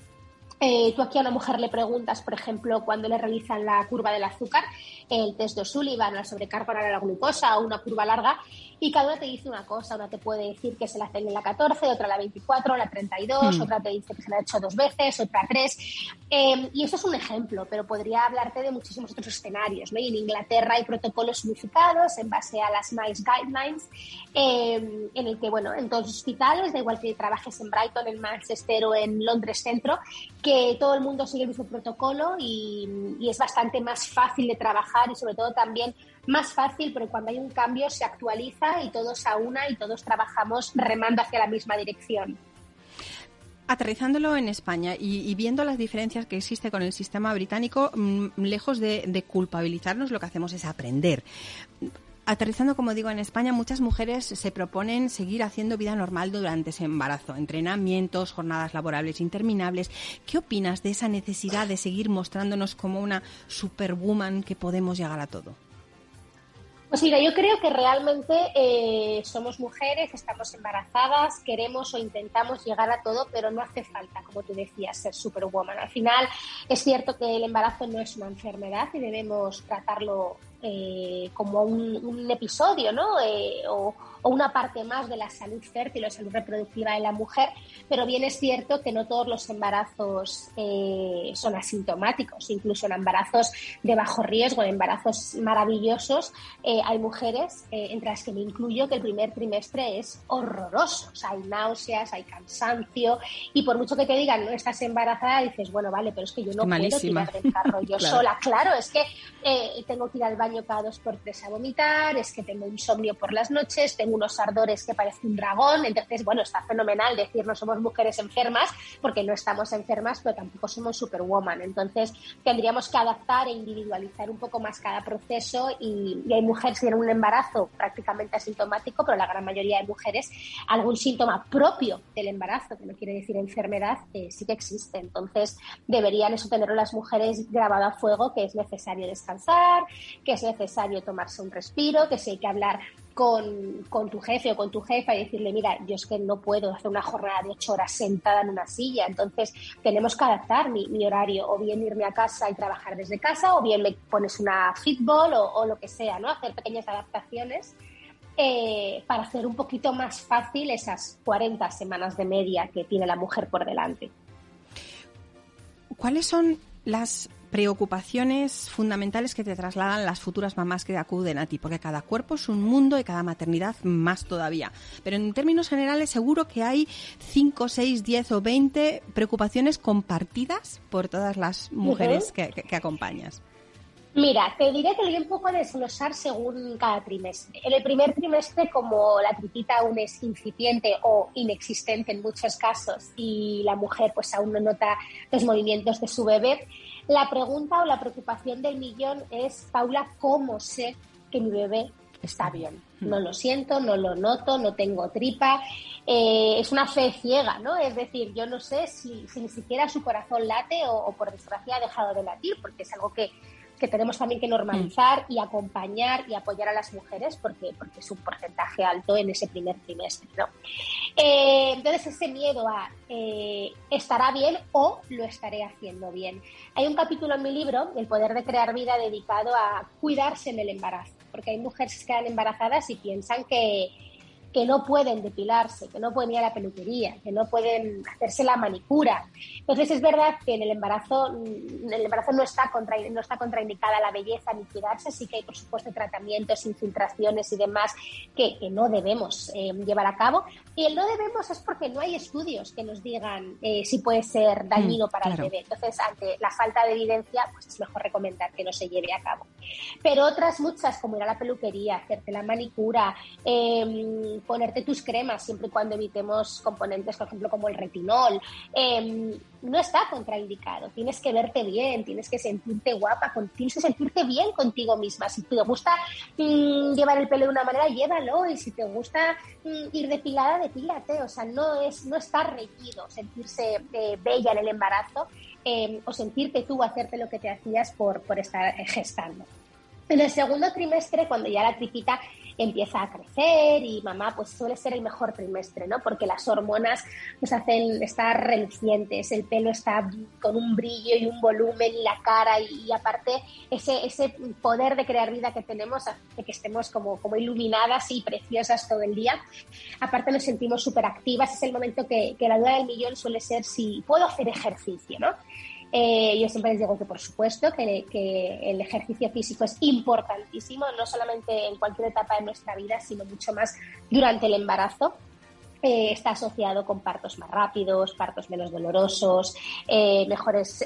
Eh, tú aquí a una mujer le preguntas, por ejemplo, cuando le realizan la curva del azúcar, el test de O'Sullivan, la sobrecarga oral a la glucosa o una curva larga, y cada una te dice una cosa. Una te puede decir que se la hacen en la 14, otra la 24, la 32, hmm. otra te dice que se la ha hecho dos veces, otra tres. Em, y eso es un ejemplo, pero podría hablarte de muchísimos otros escenarios. ¿no? Y en Inglaterra hay protocolos unificados en base a las MICE Guidelines, em, en el que, bueno, en todos los hospitales, da igual que trabajes en Brighton, en Manchester o en Londres Centro, que todo el mundo sigue el mismo protocolo y, y es bastante más fácil de trabajar y sobre todo también más fácil, pero cuando hay un cambio se actualiza y todos a una y todos trabajamos remando hacia la misma dirección. Aterrizándolo en España y, viendo las diferencias que existe con el sistema británico, mm, lejos de, culpabilizarnos, lo que hacemos es aprender aterrizando, como digo, en España, muchas mujeres se proponen seguir haciendo vida normal durante ese embarazo, entrenamientos, jornadas laborables interminables. ¿Qué opinas de esa necesidad de seguir mostrándonos como una superwoman que podemos llegar a todo? Pues mira, yo creo que realmente eh, somos mujeres, estamos embarazadas, queremos o intentamos llegar a todo, pero no hace falta, como tú decías, ser superwoman. Al final es cierto que el embarazo no es una enfermedad y debemos tratarlo eh, como un, episodio, ¿no? Eh, o, una parte más de la salud fértil o salud reproductiva de la mujer, pero bien es cierto que no todos los embarazos eh, son asintomáticos, incluso en embarazos de bajo riesgo, en embarazos maravillosos, hay mujeres, entre las que me incluyo, que el primer trimestre es horroroso, hay náuseas, hay cansancio, y por mucho que te digan, no estás embarazada, dices, bueno, vale, pero es que yo no puedo tirar del carro yo sola, claro, es que tengo que ir al baño cada dos por tres a vomitar, es que tengo insomnio por las noches, tengo unos ardores que parece un dragón. Entonces, bueno, está fenomenal decir no somos mujeres enfermas porque no estamos enfermas, pero tampoco somos superwoman. Entonces, tendríamos que adaptar e individualizar un poco más cada proceso y, hay mujeres que tienen un embarazo prácticamente asintomático, pero la gran mayoría de mujeres algún síntoma propio del embarazo, que no quiere decir enfermedad, eh, sí que existe. Entonces, deberían eso tenerlo las mujeres grabado a fuego, que es necesario descansar, que es necesario tomarse un respiro, que si hay que hablar con, tu jefe o con tu jefa y decirle, mira, yo es que no puedo hacer una jornada de ocho horas sentada en una silla, entonces tenemos que adaptar mi, horario, o bien irme a casa y trabajar desde casa, o bien me pones una fitball o, lo que sea, ¿no? Hacer pequeñas adaptaciones eh, para hacer un poquito más fácil esas 40 semanas de media que tiene la mujer por delante. ¿Cuáles son las preocupaciones fundamentales que te trasladan las futuras mamás que acuden a ti, porque cada cuerpo es un mundo y cada maternidad más todavía. Pero en términos generales seguro que hay 5, 6, 10 o 20 preocupaciones compartidas por todas las mujeres que, acompañas. Mira, te diré que lo voy un poco a desglosar según cada trimestre. En el primer trimestre, como la tripita aún es incipiente o inexistente en muchos casos y la mujer pues aún no nota los movimientos de su bebé, la pregunta o la preocupación del millón es, Paula, ¿cómo sé que mi bebé está bien? No lo siento, no lo noto, no tengo tripa. Eh, es una fe ciega, ¿no? Es decir, yo no sé si, ni siquiera su corazón late o, por desgracia ha dejado de latir, porque es algo que que tenemos también que normalizar y acompañar y apoyar a las mujeres porque, porque es un porcentaje alto en ese primer trimestre. ¿no? Eh, entonces, ese miedo a eh, estará bien o lo estaré haciendo bien. Hay un capítulo en mi libro, El poder de crear vida, dedicado a cuidarse en el embarazo, porque hay mujeres que quedan embarazadas y piensan que que no pueden depilarse, que no pueden ir a la peluquería, que no pueden hacerse la manicura. Entonces es verdad que en el embarazo, mm, el embarazo no está, contra, no está contraindicada la belleza ni cuidarse, sí que hay por supuesto tratamientos, infiltraciones y demás que, no debemos eh, llevar a cabo. Y el no debemos es porque no hay estudios que nos digan eh, si puede ser dañino mm, para el bebé. Entonces, ante la falta de evidencia, pues es mejor recomendar que no se lleve a cabo. Pero otras muchas, como ir a la peluquería, hacerte la manicura, eh, ponerte tus cremas siempre y cuando evitemos componentes, por ejemplo, como el retinol. Em, no está contraindicado. Tienes que verte bien, tienes que sentirte guapa, tienes que sentirte bien contigo misma. Si te gusta mm, llevar el pelo de una manera, llévalo. Y si te gusta mm, ir depilada, depílate. O sea, no, es, no está reñido sentirse eh, bella en el embarazo em, o sentirte tú hacerte lo que te hacías por, por estar gestando. En el segundo trimestre, cuando ya la tripita empieza a crecer y mamá pues suele ser el mejor trimestre, ¿no? Porque las hormonas nos hacen estar relucientes, el pelo está con un brillo y un volumen y la cara y, aparte ese, ese poder de crear vida que tenemos hace que estemos como, como iluminadas y preciosas todo el día. Aparte nos sentimos súper activas, es el momento que, que la duda del millón suele ser si puedo hacer ejercicio, ¿no? Eh, yo siempre les digo que, por supuesto, que, el ejercicio físico es importantísimo, no solamente en cualquier etapa de nuestra vida, sino mucho más durante el embarazo. Eh, está asociado con partos más rápidos, partos menos dolorosos, eh, mejores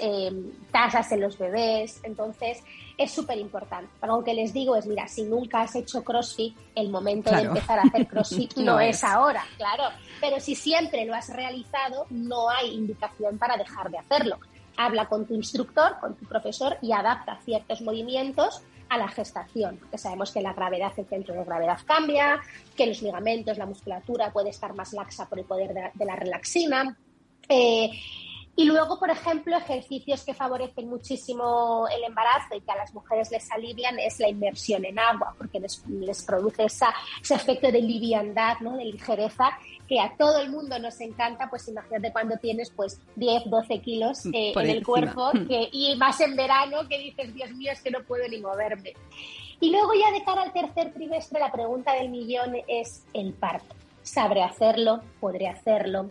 tasas en los bebés. Entonces, es súper importante. Algo que les digo es, mira, si nunca has hecho CrossFit, el momento de empezar a hacer CrossFit no, es ahora, claro. Pero si siempre lo has realizado, no hay indicación para dejar de hacerlo habla con tu instructor, con tu profesor y adapta ciertos movimientos a la gestación, porque sabemos que la gravedad, el centro de gravedad cambia, que los ligamentos, la musculatura puede estar más laxa por el poder de, la relaxina. Eh, y luego, por ejemplo, ejercicios que favorecen muchísimo el embarazo y que a las mujeres les alivian es la inmersión en agua, porque les, produce esa, ese efecto de liviandad, ¿no? de ligereza, que a todo el mundo nos encanta, pues imagínate cuando tienes pues 10, 12 kilos eh, en el cuerpo y más en verano que dices, Dios mío, es que no puedo ni moverme. Y luego ya de cara al tercer trimestre, la pregunta del millón es el parto. ¿Sabré hacerlo? ¿Podré hacerlo?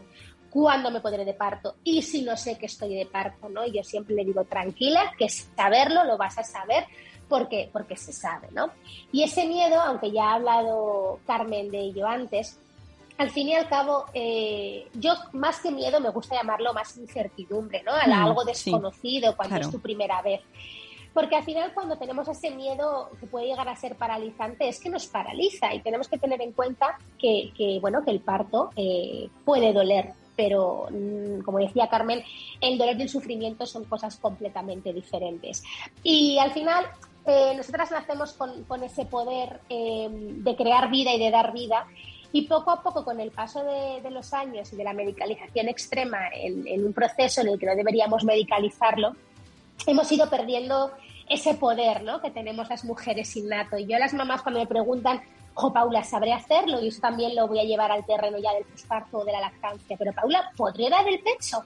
¿Cuándo me podré de parto? Y si no sé que estoy de parto, ¿no? Yo siempre le digo, tranquila, que saberlo lo vas a saber porque, porque se sabe, ¿no? Y ese miedo, aunque ya ha hablado Carmen de ello antes, al fin y al cabo, eh, yo más que miedo me gusta llamarlo más incertidumbre, ¿no? A mm, algo desconocido cuando es tu primera vez. porque al final cuando tenemos ese miedo que puede llegar a ser paralizante es que nos paraliza y tenemos que tener en cuenta que, bueno, que el parto eh, puede doler, pero mm, como decía Carmen, el dolor y el sufrimiento son cosas completamente diferentes. Y al final, eh, nosotras nacemos con, ese poder eh, de crear vida y de dar vida. Y poco a poco, con el paso de, los años y de la medicalización extrema en, un proceso en el que no deberíamos medicalizarlo, hemos ido perdiendo ese poder ¿no? que tenemos las mujeres innato. Y yo las mamás cuando me preguntan, jo, Paula, ¿sabré hacerlo? Y eso también lo voy a llevar al terreno ya del posparto o de la lactancia. Pero Paula, ¿podré dar el pecho?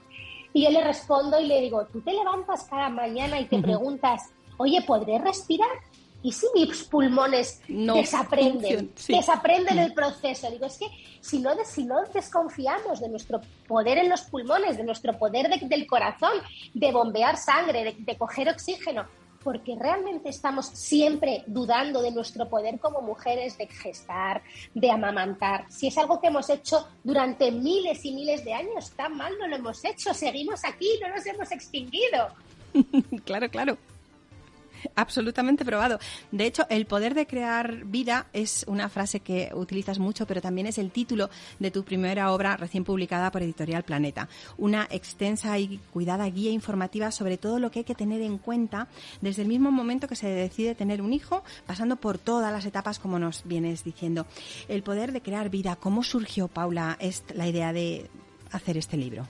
Y yo le respondo y le digo, tú te levantas cada mañana y te preguntas, oye, ¿podré respirar? ¿Y si mis pulmones desaprenden, desaprenden el proceso? Digo, es que si no, si no desconfiamos de nuestro poder en los pulmones, de nuestro poder del corazón, de bombear sangre, de coger oxígeno, porque realmente estamos siempre dudando de nuestro poder como mujeres de gestar, de amamantar. Si es algo que hemos hecho durante miles y miles de años, tan mal no lo hemos hecho, seguimos aquí, no nos hemos extinguido. claro, claro. Absolutamente probado. De hecho, el poder de crear vida es una frase que utilizas mucho, pero también es el título de tu primera obra recién publicada por Editorial Planeta. Una extensa y cuidada guía informativa sobre todo lo que hay que tener en cuenta desde el mismo momento que se decide tener un hijo, pasando por todas las etapas como nos vienes diciendo. El poder de crear vida, ¿cómo surgió, Paula, la idea de hacer este libro?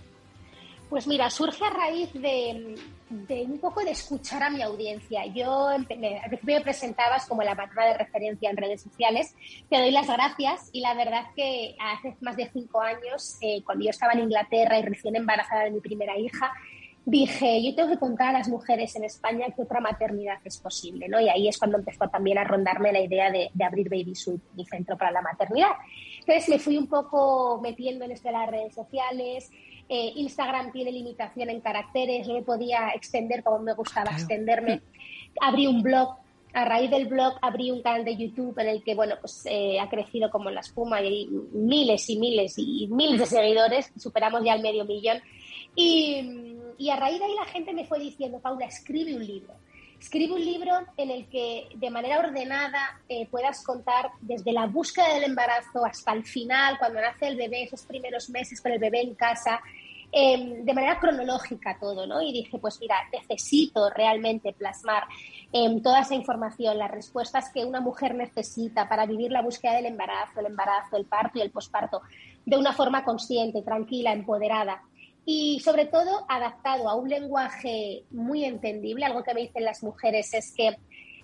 Pues mira, surge a raíz de, un poco de escuchar a mi audiencia. Yo al principio me presentabas como la patrona de referencia en redes sociales. Te doy las gracias y la verdad que hace más de cinco años, eh, cuando yo estaba en Inglaterra y recién embarazada de mi primera hija, dije, yo tengo que contar a las mujeres en España que otra maternidad es posible, ¿no? Y ahí es cuando empezó también a rondarme la idea de, abrir Baby Suite, mi centro para la maternidad. Entonces me fui un poco metiendo en esto de las redes sociales, eh, Instagram tiene limitación en caracteres, no me podía extender como me gustaba extenderme. Abrí un blog, a raíz del blog abrí un canal de YouTube en el que, bueno, pues eh, ha crecido como la espuma y hay miles y miles y miles de seguidores, superamos ya el medio millón. Y, y a raíz de ahí la gente me fue diciendo, Paula, escribe un libro. Escribe un libro en el que de manera ordenada eh, puedas contar desde la búsqueda del embarazo hasta el final, cuando nace el bebé, esos primeros meses con el bebé en casa, Em, de manera cronológica todo, ¿no? Y dije, pues mira, necesito realmente plasmar em, toda esa información, las respuestas que una mujer necesita para vivir la búsqueda del embarazo, el embarazo, el parto y el posparto, de una forma consciente, tranquila, empoderada y sobre todo adaptado a un lenguaje muy entendible. Algo que me dicen las mujeres es que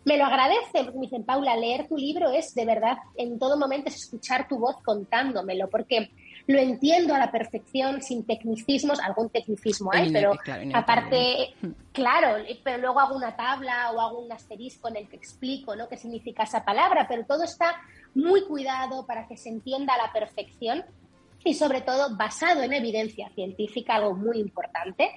me lo agradecen, me dicen, Paula, leer tu libro es de verdad, en todo momento es escuchar tu voz contándomelo, porque lo entiendo a la perfección, sin tecnicismos, algún tecnicismo hay, pero aparte, claro, pero luego hago una tabla o hago un asterisco en el que explico ¿no? qué significa esa palabra, pero todo está muy cuidado para que se entienda a la perfección y sobre todo basado en evidencia científica, algo muy importante,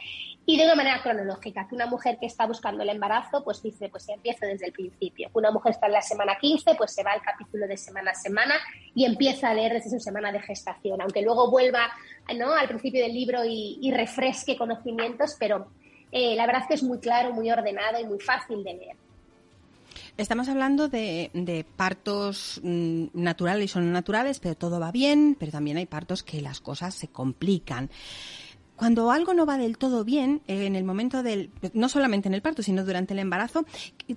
y de una manera cronológica, que una mujer que está buscando el embarazo, pues dice, pues empieza desde el principio. Una mujer está en la semana 15, pues se va al capítulo de semana a semana y empieza a leer desde su semana de gestación, aunque luego vuelva ¿no? al principio del libro y, refresque conocimientos, pero eh, la verdad es que es muy claro, muy ordenado y muy fácil de leer. Estamos hablando de, partos mm, naturales y son naturales, pero todo va bien, pero también hay partos que las cosas se complican. Cuando algo no va del todo bien, eh, en el momento del, no solamente en el parto, sino durante el embarazo,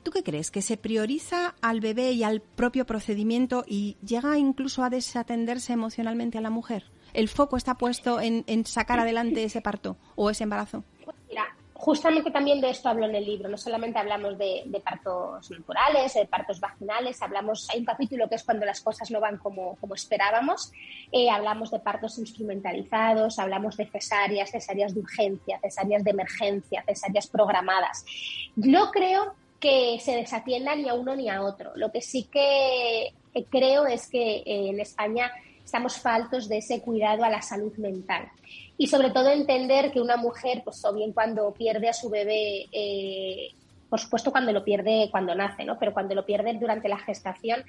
¿tú qué crees? ¿Que se prioriza al bebé y al propio procedimiento y llega incluso a desatenderse emocionalmente a la mujer? ¿El foco está puesto en sacar adelante ese parto o ese embarazo? Justamente también de esto hablo en el libro. No solamente hablamos de, partos naturales, de partos vaginales, hablamos, hay un capítulo que es cuando las cosas no van como, como esperábamos, eh, hablamos de partos instrumentalizados, hablamos de cesáreas, cesáreas de urgencia, cesáreas de emergencia, cesáreas programadas. No creo que se desatienda ni a uno ni a otro. Lo que sí que creo es que eh, en España estamos faltos de ese cuidado a la salud mental y sobre todo entender que una mujer, pues o bien cuando pierde a su bebé, eh, por supuesto cuando lo pierde cuando nace, ¿no? Pero cuando lo pierde durante la gestación,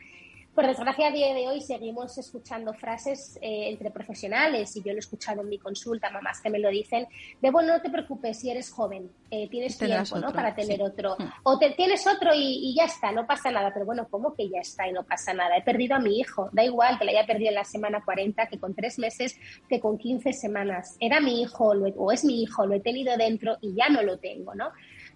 Por desgracia, a día de hoy seguimos escuchando frases eh, entre profesionales, y yo lo he escuchado en mi consulta, mamás que me lo dicen, de bueno, no te preocupes si eres joven, eh, tienes tiempo ¿no? para tener otro. Mm. O te, tienes otro y, ya está, no pasa nada. Pero bueno, ¿cómo que ya está y no pasa nada? He perdido a mi hijo, da igual que le haya perdido en la semana 40, que con tres meses, que con 15 semanas. Era mi hijo o es mi hijo, lo he tenido dentro y ya no lo tengo, ¿no?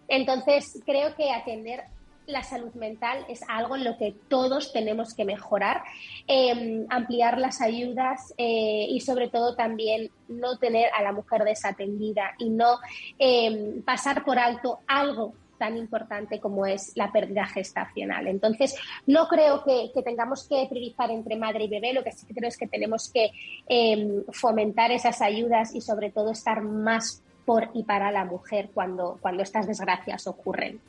Entonces, creo que atender la salud mental es algo en lo que todos tenemos que mejorar, em, ampliar las ayudas eh, y sobre todo también no tener a la mujer desatendida y no em, pasar por alto algo tan importante como es la pérdida gestacional. Entonces, no creo que, tengamos que priorizar entre madre y bebé, lo que sí creo es que tenemos que em, fomentar esas ayudas y sobre todo estar más por y para la mujer cuando, cuando estas desgracias ocurren.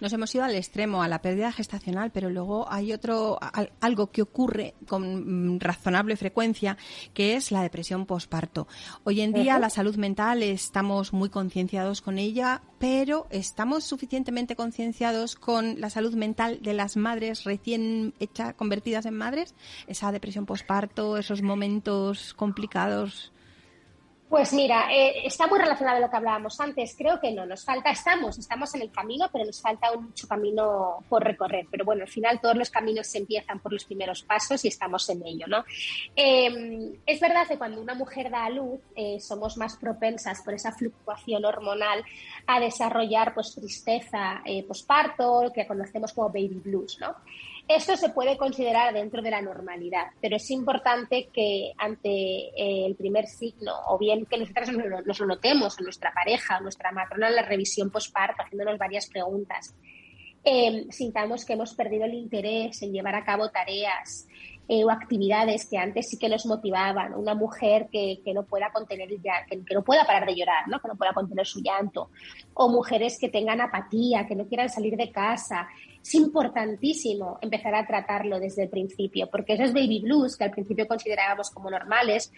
Nos hemos ido al extremo, a la pérdida gestacional, pero luego hay otro algo que ocurre con mm, razonable frecuencia, que es la depresión posparto. Hoy en día la salud mental estamos muy concienciados con ella, pero estamos suficientemente concienciados con la salud mental de las madres recién hechas, convertidas en madres, esa depresión posparto, esos momentos complicados. Pues mira, eh, está muy relacionado a lo que hablábamos antes. Creo que no, nos falta, estamos, estamos en el camino, pero nos falta mucho camino por recorrer. Pero bueno, al final todos los caminos se empiezan por los primeros pasos y estamos en ello, ¿no? Em, es verdad que cuando una mujer da a luz, eh, somos más propensas por esa fluctuación hormonal a desarrollar pues tristeza eh, posparto, que conocemos como baby blues, ¿no? Esto se puede considerar dentro de la normalidad, pero es importante que ante eh, el primer signo, o bien que nosotros nos lo notemos a nuestra pareja, a nuestra matrona en la revisión postparto, haciéndonos varias preguntas, eh, sintamos que hemos perdido el interés en llevar a cabo tareas eh, o actividades que antes sí que nos motivaban. Una mujer que, no pueda contener ya, que, no pueda parar de llorar, ¿no? que no pueda contener su llanto. O mujeres que tengan apatía, que no quieran salir de casa, es importantísimo empezar a tratarlo desde el principio, porque esos baby blues que al principio considerábamos como normales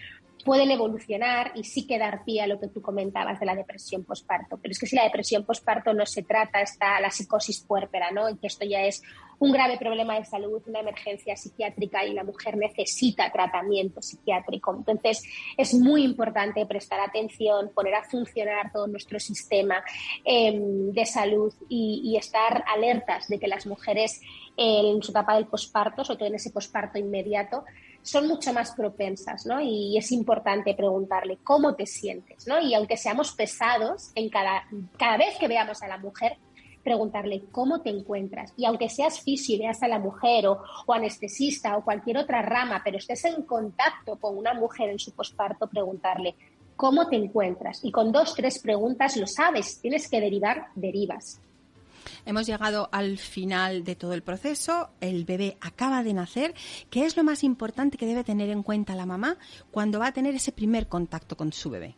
pueden evolucionar y sí que dar pie a lo que tú comentabas de la depresión posparto. Pero es que si la depresión posparto no se trata, está la psicosis puérpera, ¿no? Y que esto ya es un grave problema de salud, una emergencia psiquiátrica y la mujer necesita tratamiento psiquiátrico. Entonces, es muy importante prestar atención, poner a funcionar todo nuestro sistema em, de salud y, estar alertas de que las mujeres en su etapa del posparto, sobre todo en ese posparto inmediato, son mucho más propensas, ¿no? Y es importante preguntarle cómo te sientes, ¿no? Y aunque seamos pesados en cada, cada vez que veamos a la mujer, preguntarle cómo te encuentras. Y aunque seas fisio y veas a la mujer o, anestesista o cualquier otra rama, pero estés en contacto con una mujer en su posparto, preguntarle cómo te encuentras. Y con dos, tres preguntas lo sabes, tienes que derivar, derivas. Hemos llegado al final de todo el proceso, el bebé acaba de nacer. ¿Qué es lo más importante que debe tener en cuenta la mamá cuando va a tener ese primer contacto con su bebé?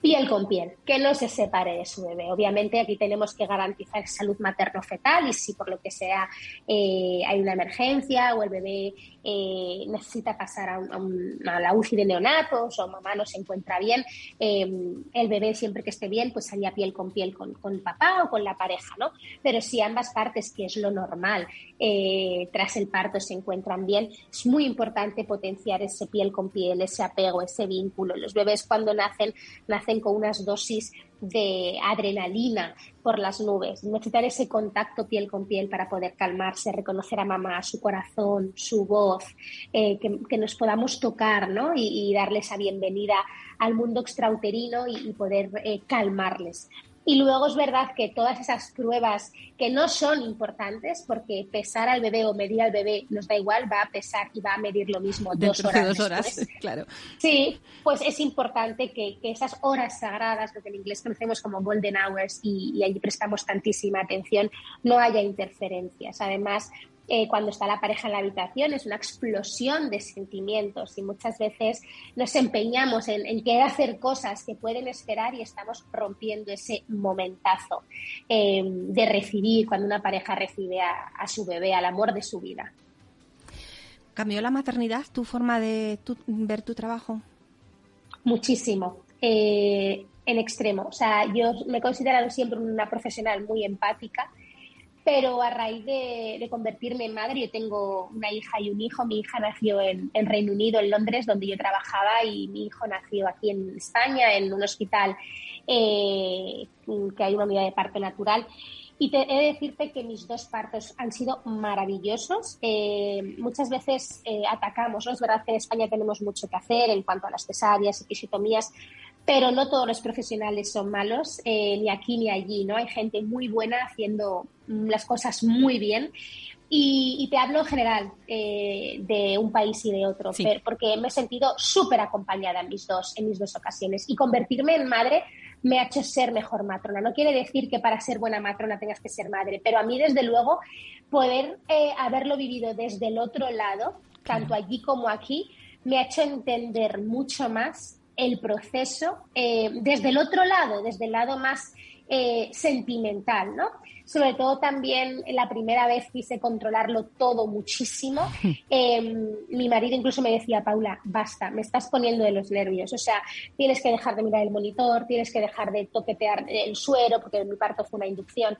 Piel con piel, que no se separe de su bebé. Obviamente aquí tenemos que garantizar salud materno-fetal y si por lo que sea eh, hay una emergencia o el bebé eh, necesita pasar a, la UCI de neonatos o mamá no se encuentra bien, em, el bebé siempre que esté bien pues salía piel con piel con, con, el papá o con la pareja, ¿no? Pero si ambas partes, que es lo normal, eh, tras el parto se encuentran bien, es muy importante potenciar ese piel con piel, ese apego, ese vínculo. Los bebés cuando nacen, nacen con unas dosis de adrenalina por las nubes, necesitar ese contacto piel con piel para poder calmarse, reconocer a mamá, su corazón, su voz, eh, que, nos podamos tocar ¿no? y, darle esa bienvenida al mundo extrauterino y, poder eh, calmarles. Y luego es verdad que todas esas pruebas que no son importantes, porque pesar al bebé o medir al bebé nos da igual, va a pesar y va a medir lo mismo dos horas. dos horas, claro. Sí, pues es importante que, esas horas sagradas, lo que en inglés conocemos como golden hours, y, y allí prestamos tantísima atención, no haya interferencias. Además, eh, cuando está la pareja en la habitación, es una explosión de sentimientos y muchas veces nos empeñamos en, querer hacer cosas que pueden esperar y estamos rompiendo ese momentazo eh, de recibir cuando una pareja recibe a, su bebé, al amor de su vida. ¿Cambió la maternidad tu forma de ver tu trabajo? Muchísimo. Eh, en extremo. O sea, yo me he considerado siempre una profesional muy empática pero a raíz de, convertirme en madre, yo tengo una hija y un hijo. Mi hija nació en, Reino Unido, en Londres, donde yo trabajaba, y mi hijo nació aquí en España, en un hospital eh, que hay una unidad de parto natural. Y te, he de decirte que mis dos partos han sido maravillosos. Eh, muchas veces eh, atacamos, ¿no? Es verdad que en España tenemos mucho que hacer en cuanto a las cesáreas, episiotomías, pero no todos los profesionales son malos, eh, ni aquí ni allí, ¿no? Hay gente muy buena haciendo las cosas muy bien. Y, te hablo en general eh, de un país y de otro, porque me he sentido súper acompañada en mis, dos, en mis dos ocasiones. Y convertirme en madre me ha hecho ser mejor matrona. No quiere decir que para ser buena matrona tengas que ser madre, pero a mí, desde luego, poder eh, haberlo vivido desde el otro lado, tanto allí como aquí, me ha hecho entender mucho más el proceso eh, desde el otro lado, desde el lado más eh, sentimental, ¿no? Sobre todo también la primera vez quise controlarlo todo muchísimo. Em, mi marido incluso me decía, Paula, basta, me estás poniendo de los nervios. O sea, tienes que dejar de mirar el monitor, tienes que dejar de toquetear el suero, porque mi parto fue una inducción.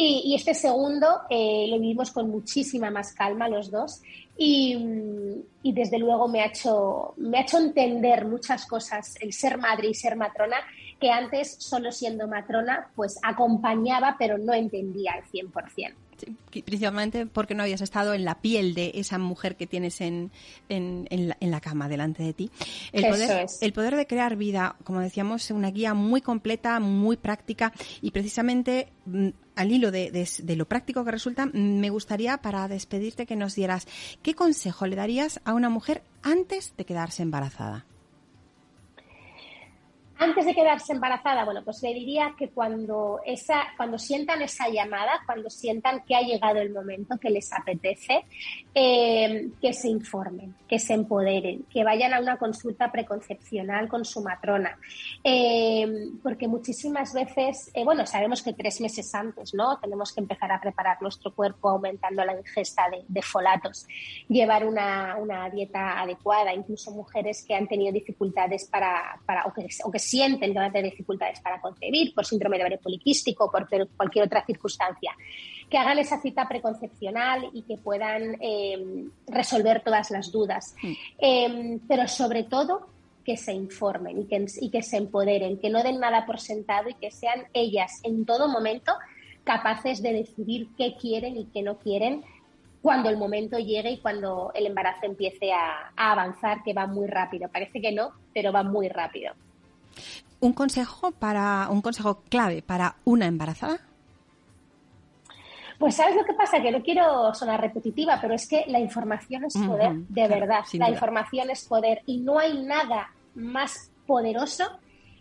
Y, este segundo eh, lo vivimos con muchísima más calma los dos y, desde luego me ha, hecho, me ha hecho entender muchas cosas el ser madre y ser matrona que antes, solo siendo matrona, pues acompañaba pero no entendía al 100% principalmente porque no habías estado en la piel de esa mujer que tienes en, en, la, cama delante de ti. El poder, el poder de crear vida, como decíamos, es una guía muy completa, muy práctica y precisamente mm, al hilo de, de, lo práctico que resulta, me gustaría para despedirte que nos dieras qué consejo le darías a una mujer antes de quedarse embarazada. Antes de quedarse embarazada, bueno, pues le diría que cuando, esa, cuando sientan esa llamada, cuando sientan que ha llegado el momento, que les apetece, eh, que se informen, que se empoderen, que vayan a una consulta preconcepcional con su matrona. Eh, porque muchísimas veces, eh, bueno, sabemos que tres meses antes, ¿no? Tenemos que empezar a preparar nuestro cuerpo aumentando la ingesta de, folatos, llevar una, dieta adecuada, incluso mujeres que han tenido dificultades para, para o que, o que sienten que van a tener dificultades para concebir por síndrome de ovario poliquístico por cualquier otra circunstancia, que hagan esa cita preconcepcional y que puedan em, resolver todas las dudas. Mm. Em, pero sobre todo que se informen y que, y que se empoderen, que no den nada por sentado y que sean ellas en todo momento capaces de decidir qué quieren y qué no quieren cuando el momento llegue y cuando el embarazo empiece a, avanzar, que va muy rápido. Parece que no, pero va muy rápido. Un consejo para un consejo clave para una embarazada. Pues sabes lo que pasa, que no quiero sonar repetitiva, pero es que la información es poder, de verdad. La información es poder y no hay nada más poderoso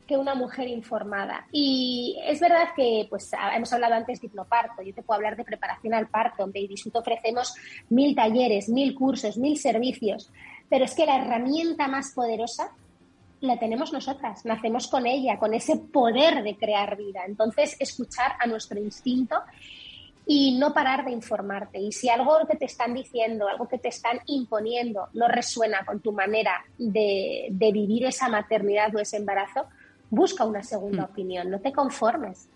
que una mujer informada. Y es verdad que, pues, hemos hablado antes de hipnoparto, yo te puedo hablar de preparación al parto, en Baby ofrecemos mil talleres, mil cursos, mil servicios, pero es que la herramienta más poderosa la tenemos nosotras, nacemos con ella, con ese poder de crear vida. Entonces, escuchar a nuestro instinto y no parar de informarte. Y si algo que te están diciendo, algo que te están imponiendo no resuena con tu manera de, vivir esa maternidad o ese embarazo, busca una segunda hmm. opinión, no te conformes.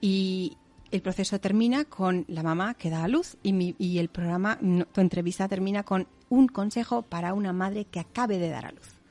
Y el proceso termina con la mamá que da a luz y, y el programa, tu entrevista termina con un consejo para una madre que acabe de dar a luz.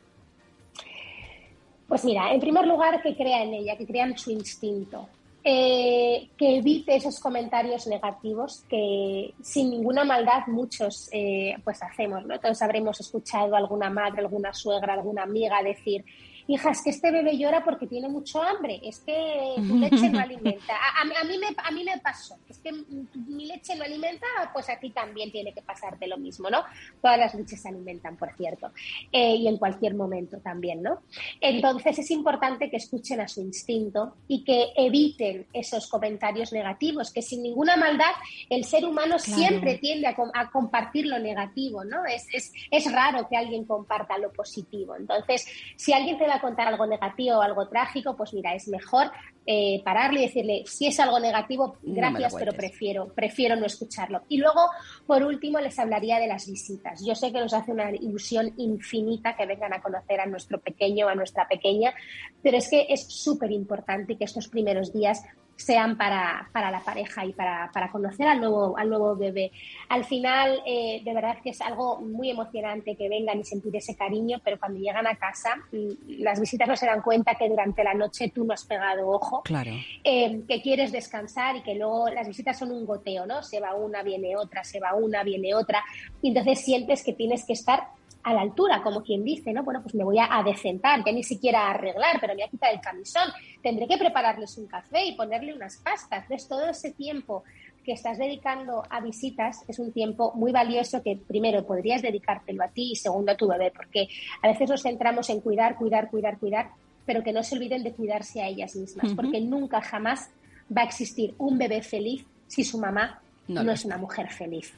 Pues mira, en primer lugar, que crea en ella, que crea en su instinto, eh, que evite esos comentarios negativos que sin ninguna maldad muchos eh, pues hacemos. ¿no? Todos habremos escuchado a alguna madre, alguna suegra, alguna amiga decir hija, es que este bebé llora porque tiene mucho hambre, es que tu leche no alimenta. A, mí, me, a mí me pasó, es que mi leche no alimenta, pues a ti también tiene que pasarte lo mismo, ¿no? Todas las leches se alimentan, por cierto, eh, y en cualquier momento también, ¿no? Entonces es importante que escuchen a su instinto y que eviten esos comentarios negativos, que sin ninguna maldad el ser humano siempre tiende a, compartir lo negativo, ¿no? Es, es, es raro que alguien comparta lo positivo. Entonces, si alguien te contar algo negativo o algo trágico, pues mira, es mejor eh, pararle y decirle, si es algo negativo, gracias, pero prefiero, prefiero no escucharlo. Y luego, por último, les hablaría de las visitas. Yo sé que nos hace una ilusión infinita que vengan a conocer a nuestro pequeño, a nuestra pequeña, pero es que es súper importante que estos primeros días sean para, para, la pareja y para, para, conocer al nuevo, al nuevo bebé. Al final, eh, de verdad que es algo muy emocionante que vengan y sentir ese cariño, pero cuando llegan a casa, mm, las visitas no se dan cuenta que durante la noche tú no has pegado ojo, claro. Eh, que quieres descansar y que luego las visitas son un goteo, ¿no? Se va una, viene otra, se va una, viene otra, y entonces sientes que tienes que estar a la altura, como quien dice, ¿no? Bueno, pues me voy a, decentar, ya ni siquiera a arreglar, pero me voy a quitar el camisón, tendré que prepararles un café y ponerle unas pastas. Entonces, todo ese tiempo que estás dedicando a visitas es un tiempo muy valioso que primero podrías dedicártelo a ti y segundo a tu bebé, porque a veces nos centramos en cuidar, cuidar, cuidar, cuidar, pero que no se olviden de cuidarse a ellas mismas, porque nunca jamás va a existir un bebé feliz si su mamá no, es una mujer feliz.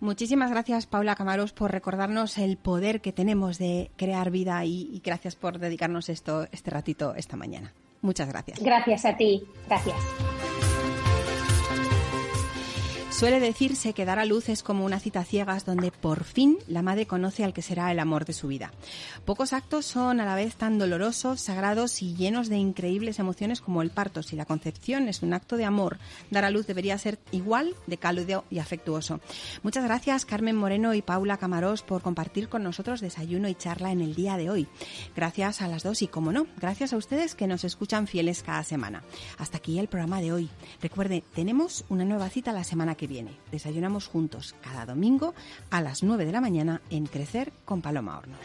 Muchísimas gracias, Paula Camaros, por recordarnos el poder que tenemos de crear vida y, y gracias por dedicarnos esto, este ratito esta mañana. Muchas gracias. Gracias a ti. Gracias. Suele decirse que dar a luz es como una cita ciegas donde por fin la madre conoce al que será el amor de su vida. Pocos actos son a la vez tan dolorosos, sagrados y llenos de increíbles emociones como el parto. Si la concepción es un acto de amor, dar a luz debería ser igual de cálido y afectuoso. Muchas gracias Carmen Moreno y Paula Camarós por compartir con nosotros desayuno y charla en el día de hoy. Gracias a las dos y, como no, gracias a ustedes que nos escuchan fieles cada semana. Hasta aquí el programa de hoy. Recuerde, tenemos una nueva cita la semana que viene. Desayunamos juntos cada domingo a las 9 de la mañana en Crecer con Paloma Hornos.